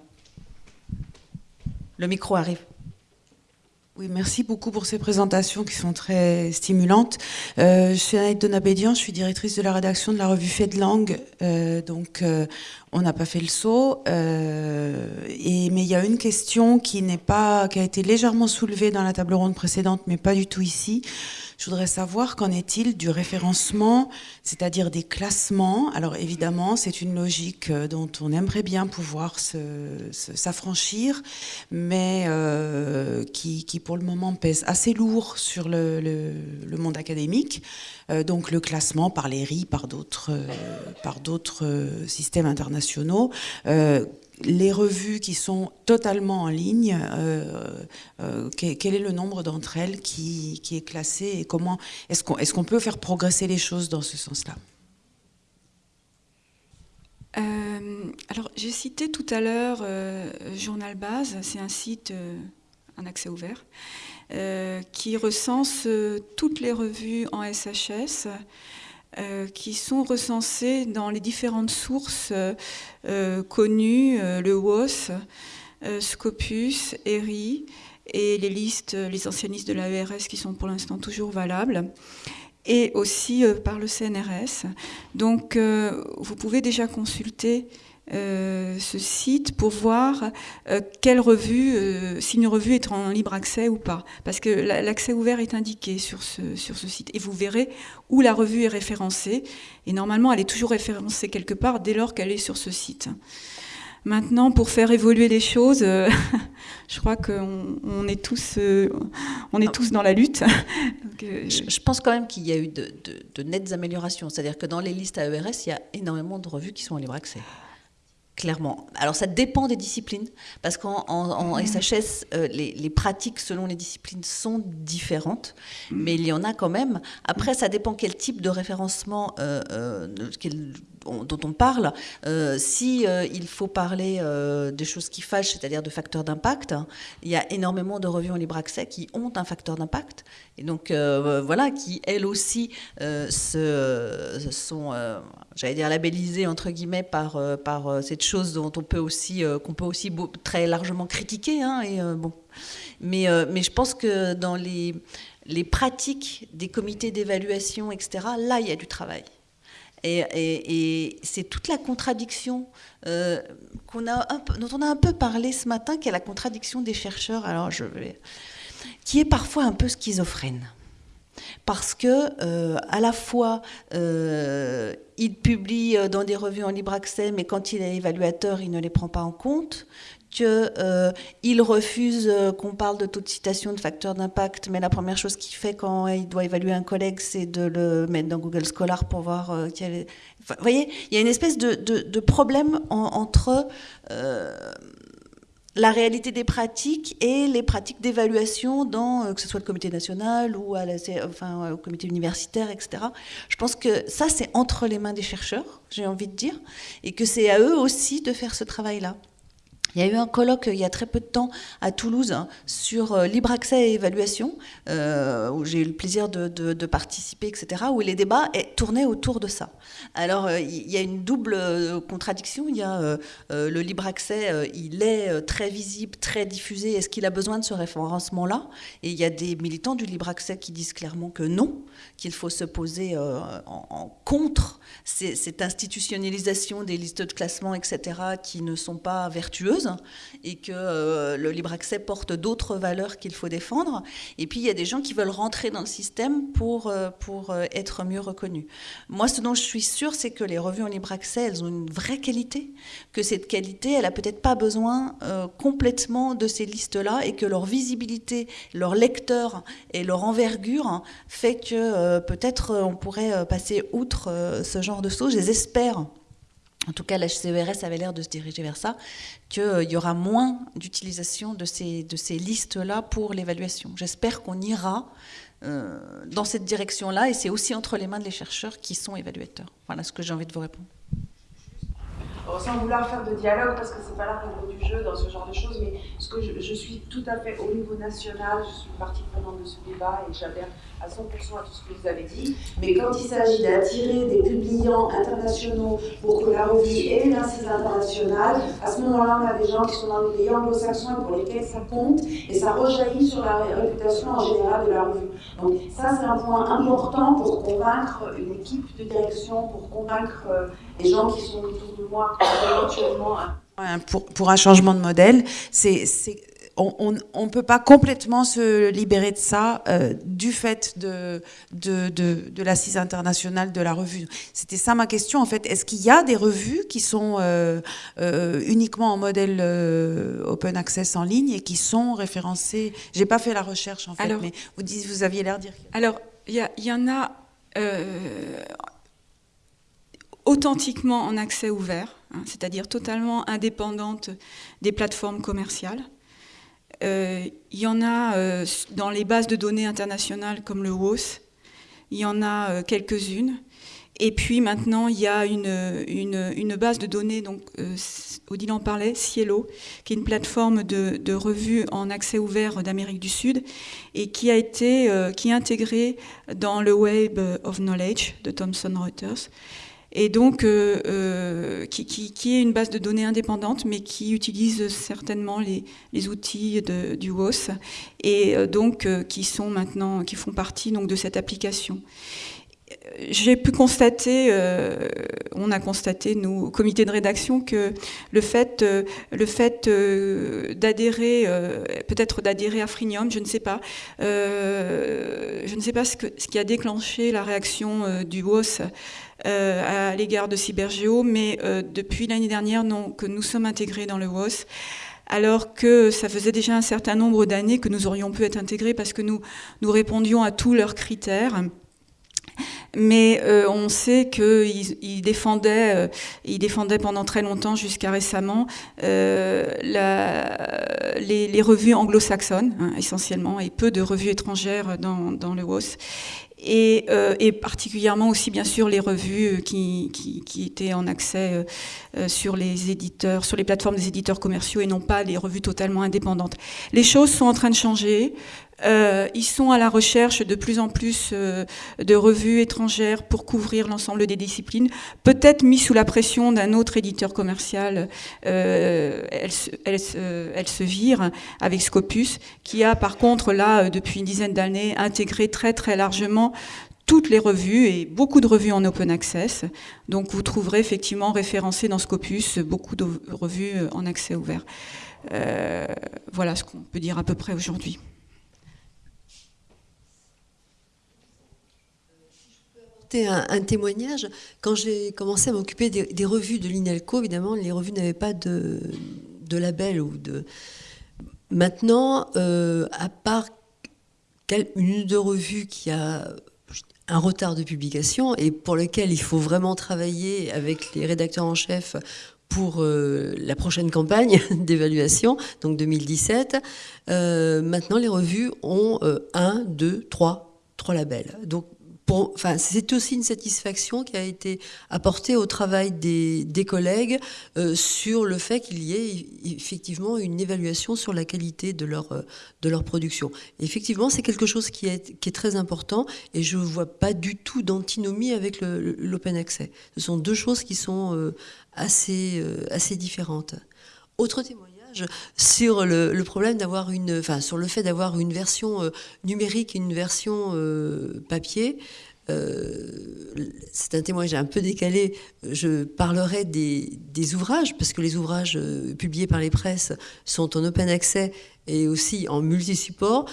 Le micro arrive. Oui, merci beaucoup pour ces présentations qui sont très stimulantes. Euh, je suis Anaïs Donabédian, je suis directrice de la rédaction de la revue Fait de langue. Euh, donc, euh, on n'a pas fait le saut. et, mais il y a une question qui n'est pas, qui a été légèrement soulevée dans la table ronde précédente, mais pas du tout ici. Je voudrais savoir qu'en est-il du référencement, c'est-à-dire des classements? Alors évidemment, c'est une logique euh, dont on aimerait bien pouvoir s'affranchir, mais euh, qui, pour le moment pèse assez lourd sur le, monde académique. Euh, donc le classement par les RI, par d'autres systèmes internationaux les revues qui sont totalement en ligne, euh, euh, quel est le nombre d'entre elles qui, est classé et comment est-ce qu'on peut faire progresser les choses dans ce sens-là? Euh, alors, j'ai cité tout à l'heure Journal Base, c'est un site, un accès ouvert, qui recense toutes les revues en SHS euh, qui sont recensés dans les différentes sources euh, connues, euh, le WOS, Scopus, ERI, et les listes, les de l'AERS qui sont pour l'instant toujours valables, et aussi par le CNRS. Donc vous pouvez déjà consulter euh, ce site pour voir euh, quelle revue, euh, si une revue est en libre accès ou pas. Parce que l'accès ouvert est indiqué sur ce, sur ce site. Et vous verrez où la revue est référencée. Et normalement, elle est toujours référencée quelque part dès lors qu'elle est sur ce site. Maintenant, pour faire évoluer les choses, je crois qu'on on est, tous, on est tous dans la lutte. je, pense quand même qu'il y a eu de, de, de nettes améliorations. C'est-à-dire que dans les listes AERS, il y a énormément de revues qui sont en libre accès. Clairement. Alors ça dépend des disciplines, parce qu'en SHS, euh, les, pratiques selon les disciplines sont différentes, mais il y en a quand même. Après, ça dépend quel type de référencement euh, euh, dont on parle. si il faut parler des choses qui fâchent, c'est-à-dire de facteurs d'impact, il y a énormément de revues en libre accès qui ont un facteur d'impact, et donc voilà, qui elles aussi se, sont j'allais dire labellisé entre guillemets par, euh, par euh, cette chose dont on peut aussi, euh, qu'on peut aussi très largement critiquer. Hein, et, bon. mais, mais je pense que dans les, les pratiques des comités d'évaluation, etc., là, il y a du travail. Et, c'est toute la contradiction a dont on a un peu parlé ce matin, qui est la contradiction des chercheurs, alors je vais, qui est parfois un peu schizophrène. Parce que euh, à la fois euh, il publie euh, dans des revues en libre accès, mais quand il est évaluateur, il ne les prend pas en compte qu'il refuse qu'on parle de taux de citation, de facteurs d'impact, mais la première chose qu'il fait quand il doit évaluer un collègue, c'est de le mettre dans Google Scholar pour voir Vous voyez, il y a une espèce de, problème entre la réalité des pratiques et les pratiques d'évaluation dans euh, que ce soit le comité national ou au comité universitaire, etc. Je pense que ça, c'est entre les mains des chercheurs, j'ai envie de dire, et que c'est à eux aussi de faire ce travail-là. Il y a eu un colloque il y a très peu de temps à Toulouse hein, sur euh, libre accès et évaluation, euh, où j'ai eu le plaisir de, participer, etc., où les débats tournaient autour de ça. Alors, euh, il y a une double contradiction. Il y a le libre accès, il est très visible, très diffusé. Est-ce qu'il a besoin de ce référencement-là? Et il y a des militants du libre accès qui disent clairement que non, qu'il faut se poser en, contre cette institutionnalisation des listes de classement, etc., qui ne sont pas vertueuses et que euh, le libre accès porte d'autres valeurs qu'il faut défendre. Et puis il y a des gens qui veulent rentrer dans le système pour, euh, pour euh, être mieux reconnus. Moi, ce dont je suis sûre, c'est que les revues en libre accès, elles ont une vraie qualité, que cette qualité, elle n'a peut-être pas besoin complètement de ces listes-là et que leur visibilité, leur lecteur et leur envergure fait que peut-être on pourrait passer outre ce genre de choses. Je les espère en tout cas, la CERS avait l'air de se diriger vers ça, qu'il euh, y aura moins d'utilisation de ces, listes-là pour l'évaluation. J'espère qu'on ira euh, dans cette direction-là, et c'est aussi entre les mains des chercheurs qui sont évaluateurs. Voilà ce que j'ai envie de vous répondre. sans vouloir faire de dialogue, parce que c'est pas la règle du jeu dans ce genre de choses, mais ce que je, je, suis tout à fait au niveau national, je suis partie prenante de ce débat et j'adhère à 100% à tout ce que vous avez dit. Mais quand il s'agit d'attirer des publiants internationaux pour que la revue ait une assise internationale, à ce moment-là, on a des gens qui sont dans les pays anglo-saxons pour lesquels ça compte et ça rejaillit sur la réputation en général de la revue. Donc ça, c'est un point important pour convaincre une équipe de direction, pour convaincre euh, les gens qui sont autour de moi éventuellement. Pour, pour un changement de modèle, c'est on ne peut pas complètement se libérer de ça euh, du fait de, de, l'assise internationale de la revue. C'était ça ma question en fait. Est-ce qu'il y a des revues qui sont euh, euh, uniquement en modèle open access en ligne et qui sont référencées? J'ai pas fait la recherche en fait, mais vous, dites, vous aviez l'air de dire. Alors, il y, en a authentiquement en accès ouvert, hein, c'est-à-dire totalement indépendante des plateformes commerciales. Euh, il y en a euh, dans les bases de données internationales comme le WOS, il y en a euh, quelques-unes. Et puis maintenant, il y a une, une, base de données, donc Odile en parlait, Cielo, qui est une plateforme de, revues en accès ouvert d'Amérique du Sud et qui a été qui est intégrée dans le Web of Knowledge de Thomson Reuters et donc euh, euh, qui, est une base de données indépendante, mais qui utilise certainement les, outils du WOS et euh, donc qui sont maintenant, qui font partie donc de cette application. J'ai pu constater, on a constaté nous au comité de rédaction que le fait, fait d'adhérer, peut-être d'adhérer à Frinium, je ne sais pas, je ne sais pas ce, ce qui a déclenché la réaction du WOS à l'égard de Cybergéo, mais euh, depuis l'année dernière, non, que nous sommes intégrés dans le WOS alors que ça faisait déjà un certain nombre d'années que nous aurions pu être intégrés parce que nous, nous répondions à tous leurs critères. Mais euh, on sait qu'ils défendaient, ils défendaient pendant très longtemps, jusqu'à récemment, les, revues anglo-saxonnes, hein, essentiellement, et peu de revues étrangères dans le WOS. Euh, et, particulièrement aussi bien sûr les revues euh, qui, qui, étaient en accès euh, sur les éditeurs, sur les plateformes des éditeurs commerciaux et non pas les revues totalement indépendantes. Les choses sont en train de changer. Euh, ils sont à la recherche de plus en plus euh, de revues étrangères pour couvrir l'ensemble des disciplines. Peut-être mis sous la pression d'un autre éditeur commercial, euh, elle, se vire avec Scopus, qui a par contre là, depuis une dizaine d'années, intégré très très largement toutes les revues et beaucoup de revues en open access. Donc vous trouverez effectivement référencé dans Scopus beaucoup de revues en accès ouvert. Euh, voilà ce qu'on peut dire à peu près aujourd'hui. Un, témoignage. Quand j'ai commencé à m'occuper des, revues de l'INELCO, évidemment, les revues n'avaient pas de, label ou de. Maintenant, euh, à part une ou deux revues qui a un retard de publication et pour lequel il faut vraiment travailler avec les rédacteurs en chef pour euh, la prochaine campagne d'évaluation, donc 2017. Euh, maintenant, les revues ont un, deux, trois, trois labels. Donc c'est aussi une satisfaction qui a été apportée au travail des, collègues euh, sur le fait qu'il y ait effectivement une évaluation sur la qualité de leur, euh, production. effectivement, c'est quelque chose qui est, qui est très important et je ne vois pas du tout d'antinomie avec l'open access. Ce sont deux choses qui sont euh, assez, assez différentes. Autre témoignage sur le, problème d'avoir une, enfin sur le fait d'avoir une version euh, numérique et une version euh, papier. Euh, c'est un témoignage un peu décalé. Je parlerai des, ouvrages, parce que les ouvrages publiés par les presses sont en open accès et aussi en multi-support.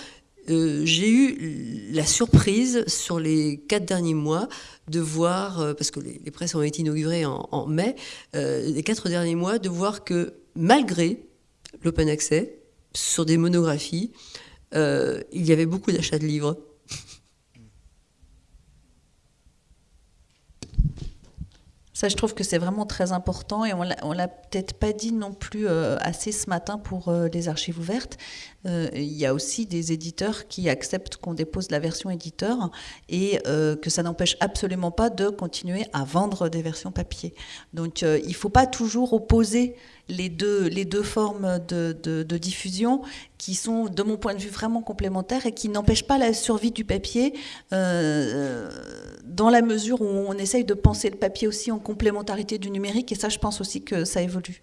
J'ai eu la surprise sur les quatre derniers mois de voir, parce que les, presses ont été inaugurées en mai, les quatre derniers mois, de voir que malgré l'open access, sur des monographies, euh, il y avait beaucoup d'achats de livres. Ça, je trouve que c'est vraiment très important et on l'a peut-être pas dit non plus euh, assez ce matin pour euh, les archives ouvertes. il y a aussi des éditeurs qui acceptent qu'on dépose la version éditeur et que ça n'empêche absolument pas de continuer à vendre des versions papier. Donc, il ne faut pas toujours opposer les deux, les deux formes de, de, diffusion qui sont, de mon point de vue, vraiment complémentaires et qui n'empêchent pas la survie du papier euh, dans la mesure où on essaye de penser le papier aussi en complémentarité du numérique. Et ça, je pense aussi que ça évolue.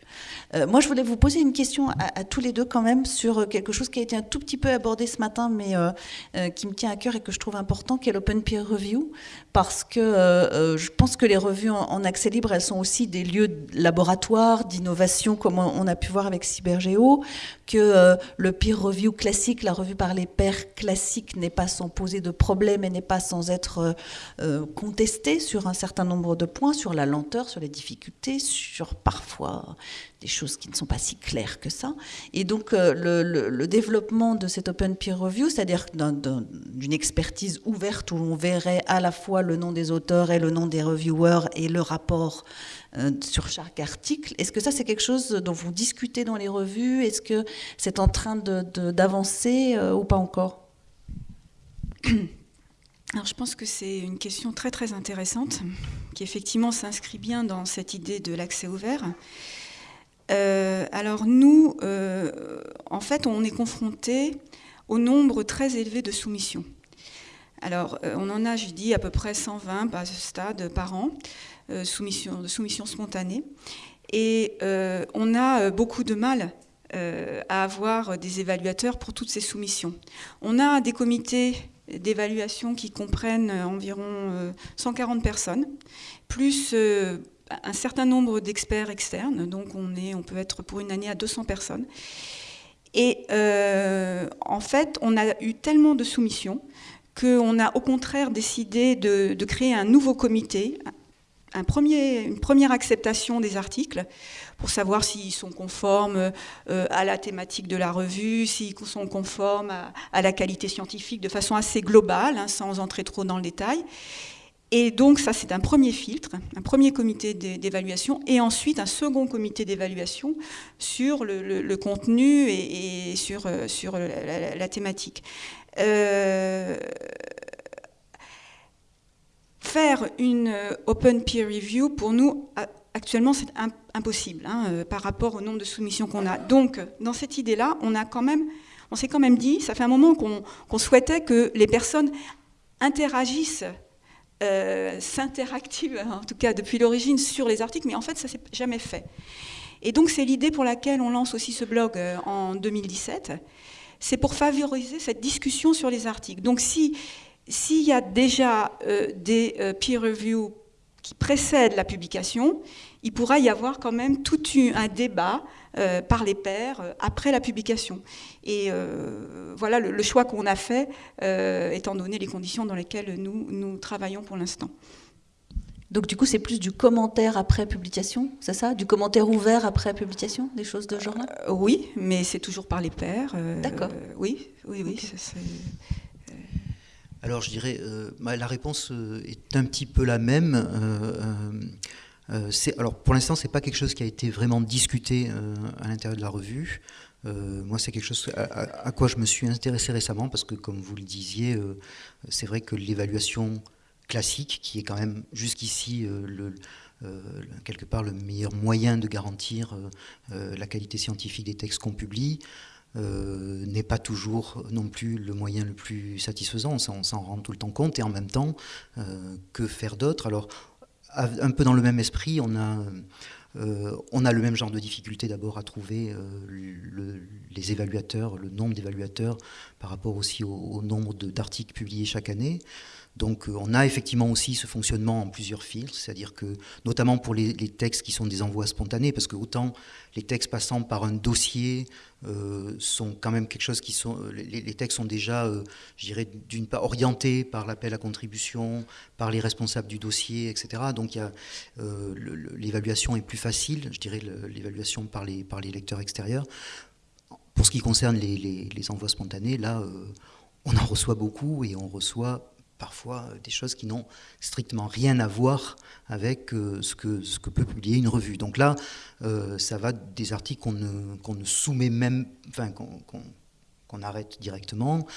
Euh, moi, je voulais vous poser une question à, tous les deux quand même sur quelque chose qui a été un tout petit peu abordé ce matin, mais euh, qui me tient à cœur et que je trouve important, qui est l'open peer review. Parce que je pense que les revues en, accès libre, elles sont aussi des lieux de laboratoire, d'innovation comme on a pu voir avec Cybergeo, que euh, le peer review classique, la revue par les pairs classique, n'est pas sans poser de problèmes et n'est pas sans être euh, euh, contesté sur un certain nombre de points, sur la lenteur, sur les difficultés, sur parfois des choses qui ne sont pas si claires que ça. Et donc le, développement de cette open peer review, c'est-à-dire d'une expertise ouverte où on verrait à la fois le nom des auteurs et le nom des reviewers et le rapport euh, sur chaque article. Est-ce que ça, c'est quelque chose dont vous discutez dans les revues? Est-ce que c'est en train d'avancer euh, ou pas encore? Alors je pense que c'est une question très très intéressante qui effectivement s'inscrit bien dans cette idée de l'accès ouvert. Euh, alors nous, en fait, on est confronté au nombre très élevé de soumissions. Alors on en a, je dis, à peu près 120 à ce stade par an. Euh, de soumission spontanée. Et euh, on a euh, beaucoup de mal à avoir des évaluateurs pour toutes ces soumissions. On a des comités d'évaluation qui comprennent environ 140 personnes, plus un certain nombre d'experts externes, donc on, est, on peut être pour une année à 200 personnes. Et en fait, on a eu tellement de soumissions qu'on a au contraire décidé de, créer un nouveau comité, premier, une première acceptation des articles pour savoir s'ils sont conformes euh, à la thématique de la revue, s'ils sont conformes à, la qualité scientifique de façon assez globale, hein, sans entrer trop dans le détail. Et donc ça, c'est un premier filtre, un premier comité d'évaluation, et ensuite un second comité d'évaluation sur le, contenu et, sur, euh, sur la, thématique. Euh, faire une euh, open peer review, pour nous, actuellement, c'est impossible hein, par rapport au nombre de soumissions qu'on a. Donc, dans cette idée-là, on on s'est quand même dit, ça fait un moment qu'on souhaitait que les personnes interagissent, euh, s'interactivent, en tout cas depuis l'origine, sur les articles, mais en fait, ça s'est jamais fait. Et donc, c'est l'idée pour laquelle on lance aussi ce blog en 2017. C'est pour favoriser cette discussion sur les articles. Donc, si s'il y a déjà euh, des euh, peer reviews qui précèdent la publication, il pourra y avoir quand même tout un débat euh, par les pairs après la publication. Et voilà le, choix qu'on a fait, étant donné les conditions dans lesquelles nous, nous travaillons pour l'instant. Donc du coup, c'est plus du commentaire après publication, c'est ça? Du commentaire ouvert après publication, des choses de genre-là? Oui, mais c'est toujours par les pairs. D'accord. oui, oui, oui. Alors je dirais, euh, la réponse euh, est un petit peu la même. Euh, alors pour l'instant, c'est pas quelque chose qui a été vraiment discuté à l'intérieur de la revue. moi, c'est quelque chose à, quoi je me suis intéressé récemment parce que, comme vous le disiez, c'est vrai que l'évaluation classique, qui est quand même jusqu'ici le, quelque part le meilleur moyen de garantir la qualité scientifique des textes qu'on publie. n'est pas toujours non plus le moyen le plus satisfaisant, on s'en rend tout le temps compte, et en même temps, que faire d'autre? Alors, un peu dans le même esprit, on a euh, on a le même genre de difficulté d'abord à trouver euh, les évaluateurs, le nombre d'évaluateurs par rapport aussi au, nombre d'articles publiés chaque année. Donc euh, on a effectivement aussi ce fonctionnement en plusieurs filtres, c'est-à-dire que notamment pour les, textes qui sont des envois spontanés, parce que autant les textes passant par un dossier euh, sont quand même quelque chose qui sont... Les, textes sont déjà, euh, je dirais, d'une part orientés par l'appel à contribution, par les responsables du dossier, etc. Donc l'évaluation est plus facile, je dirais l'évaluation par les, par les lecteurs extérieurs. Pour ce qui concerne les, les envois spontanés, là, on en reçoit beaucoup et on reçoit parfois euh, des choses qui n'ont strictement rien à voir avec euh, ce, que, peut publier une revue. Donc là, euh, ça va des articles qu'on ne, ne soumet même, enfin qu'on arrête directement,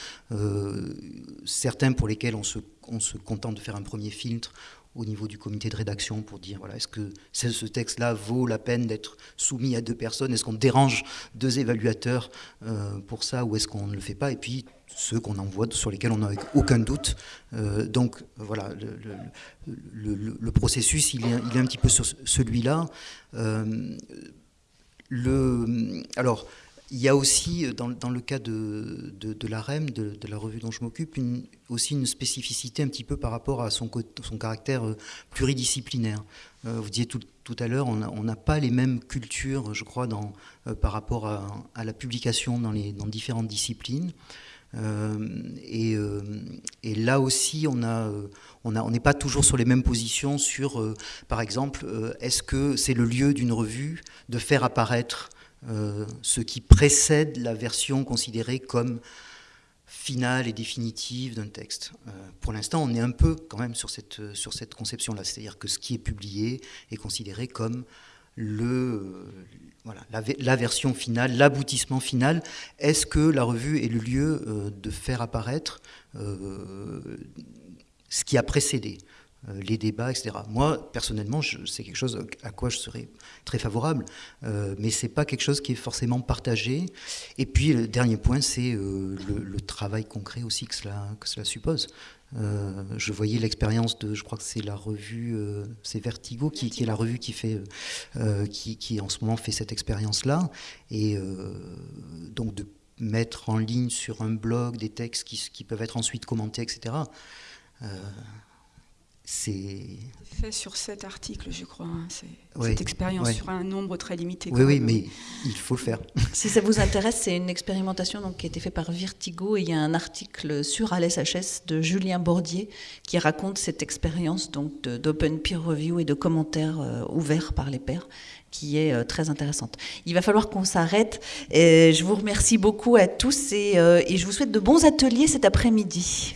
certains pour lesquels on se, on se contente de faire un premier filtre au niveau du comité de rédaction pour dire voilà, est-ce que ce texte-là vaut la peine d'être soumis à deux personnes? Est-ce qu'on dérange deux évaluateurs pour ça ou est-ce qu'on ne le fait pas? Et puis ceux qu'on envoie, sur lesquels on n'a aucun doute. Euh, donc voilà, le, processus, il est, il est, un petit peu sur celui-là. Euh, alors, il y a aussi, dans, dans le cas de, de, la REM, de, de, la revue dont je m'occupe, aussi une spécificité un petit peu par rapport à son, caractère euh, pluridisciplinaire. vous disiez tout, à l'heure, on n'a pas les mêmes cultures, je crois, par rapport à, la publication dans, différentes disciplines. Euh, euh, et, là aussi, on n'est pas toujours sur les mêmes positions sur, euh, par exemple, est-ce que c'est le lieu d'une revue de faire apparaître ce qui précède la version considérée comme finale et définitive d'un texte. pour l'instant, on est un peu quand même sur cette, sur cette conception-là, c'est-à-dire que ce qui est publié est considéré comme la, version finale, l'aboutissement final. Est-ce que la revue est le lieu euh, de faire apparaître euh, ce qui a précédé? euh, les débats, etc. Moi, personnellement, c'est quelque chose à quoi je serais très favorable, mais ce n'est pas quelque chose qui est forcément partagé. Et puis, le dernier point, c'est le, le, travail concret aussi que cela, suppose. Euh, je voyais l'expérience de, je crois que c'est la revue, euh, c'est Vertigo qui, est la revue qui fait, euh, qui, en ce moment fait cette expérience-là, et donc de mettre en ligne sur un blog des textes qui peuvent être ensuite commentés, etc c'est fait sur cet article, je crois. Hein. cette expérience sur un nombre très limité. Oui, oui, mais il faut le faire. Si ça vous intéresse, c'est une expérimentation donc, qui a été faite par Vertigo et il y a un article sur ALSHS de Julien Bordier qui raconte cette expérience donc d'open peer review et de commentaires euh, ouverts par les pairs qui est euh, très intéressante. Il va falloir qu'on s'arrête. Je vous remercie beaucoup à tous et, euh, et je vous souhaite de bons ateliers cet après-midi.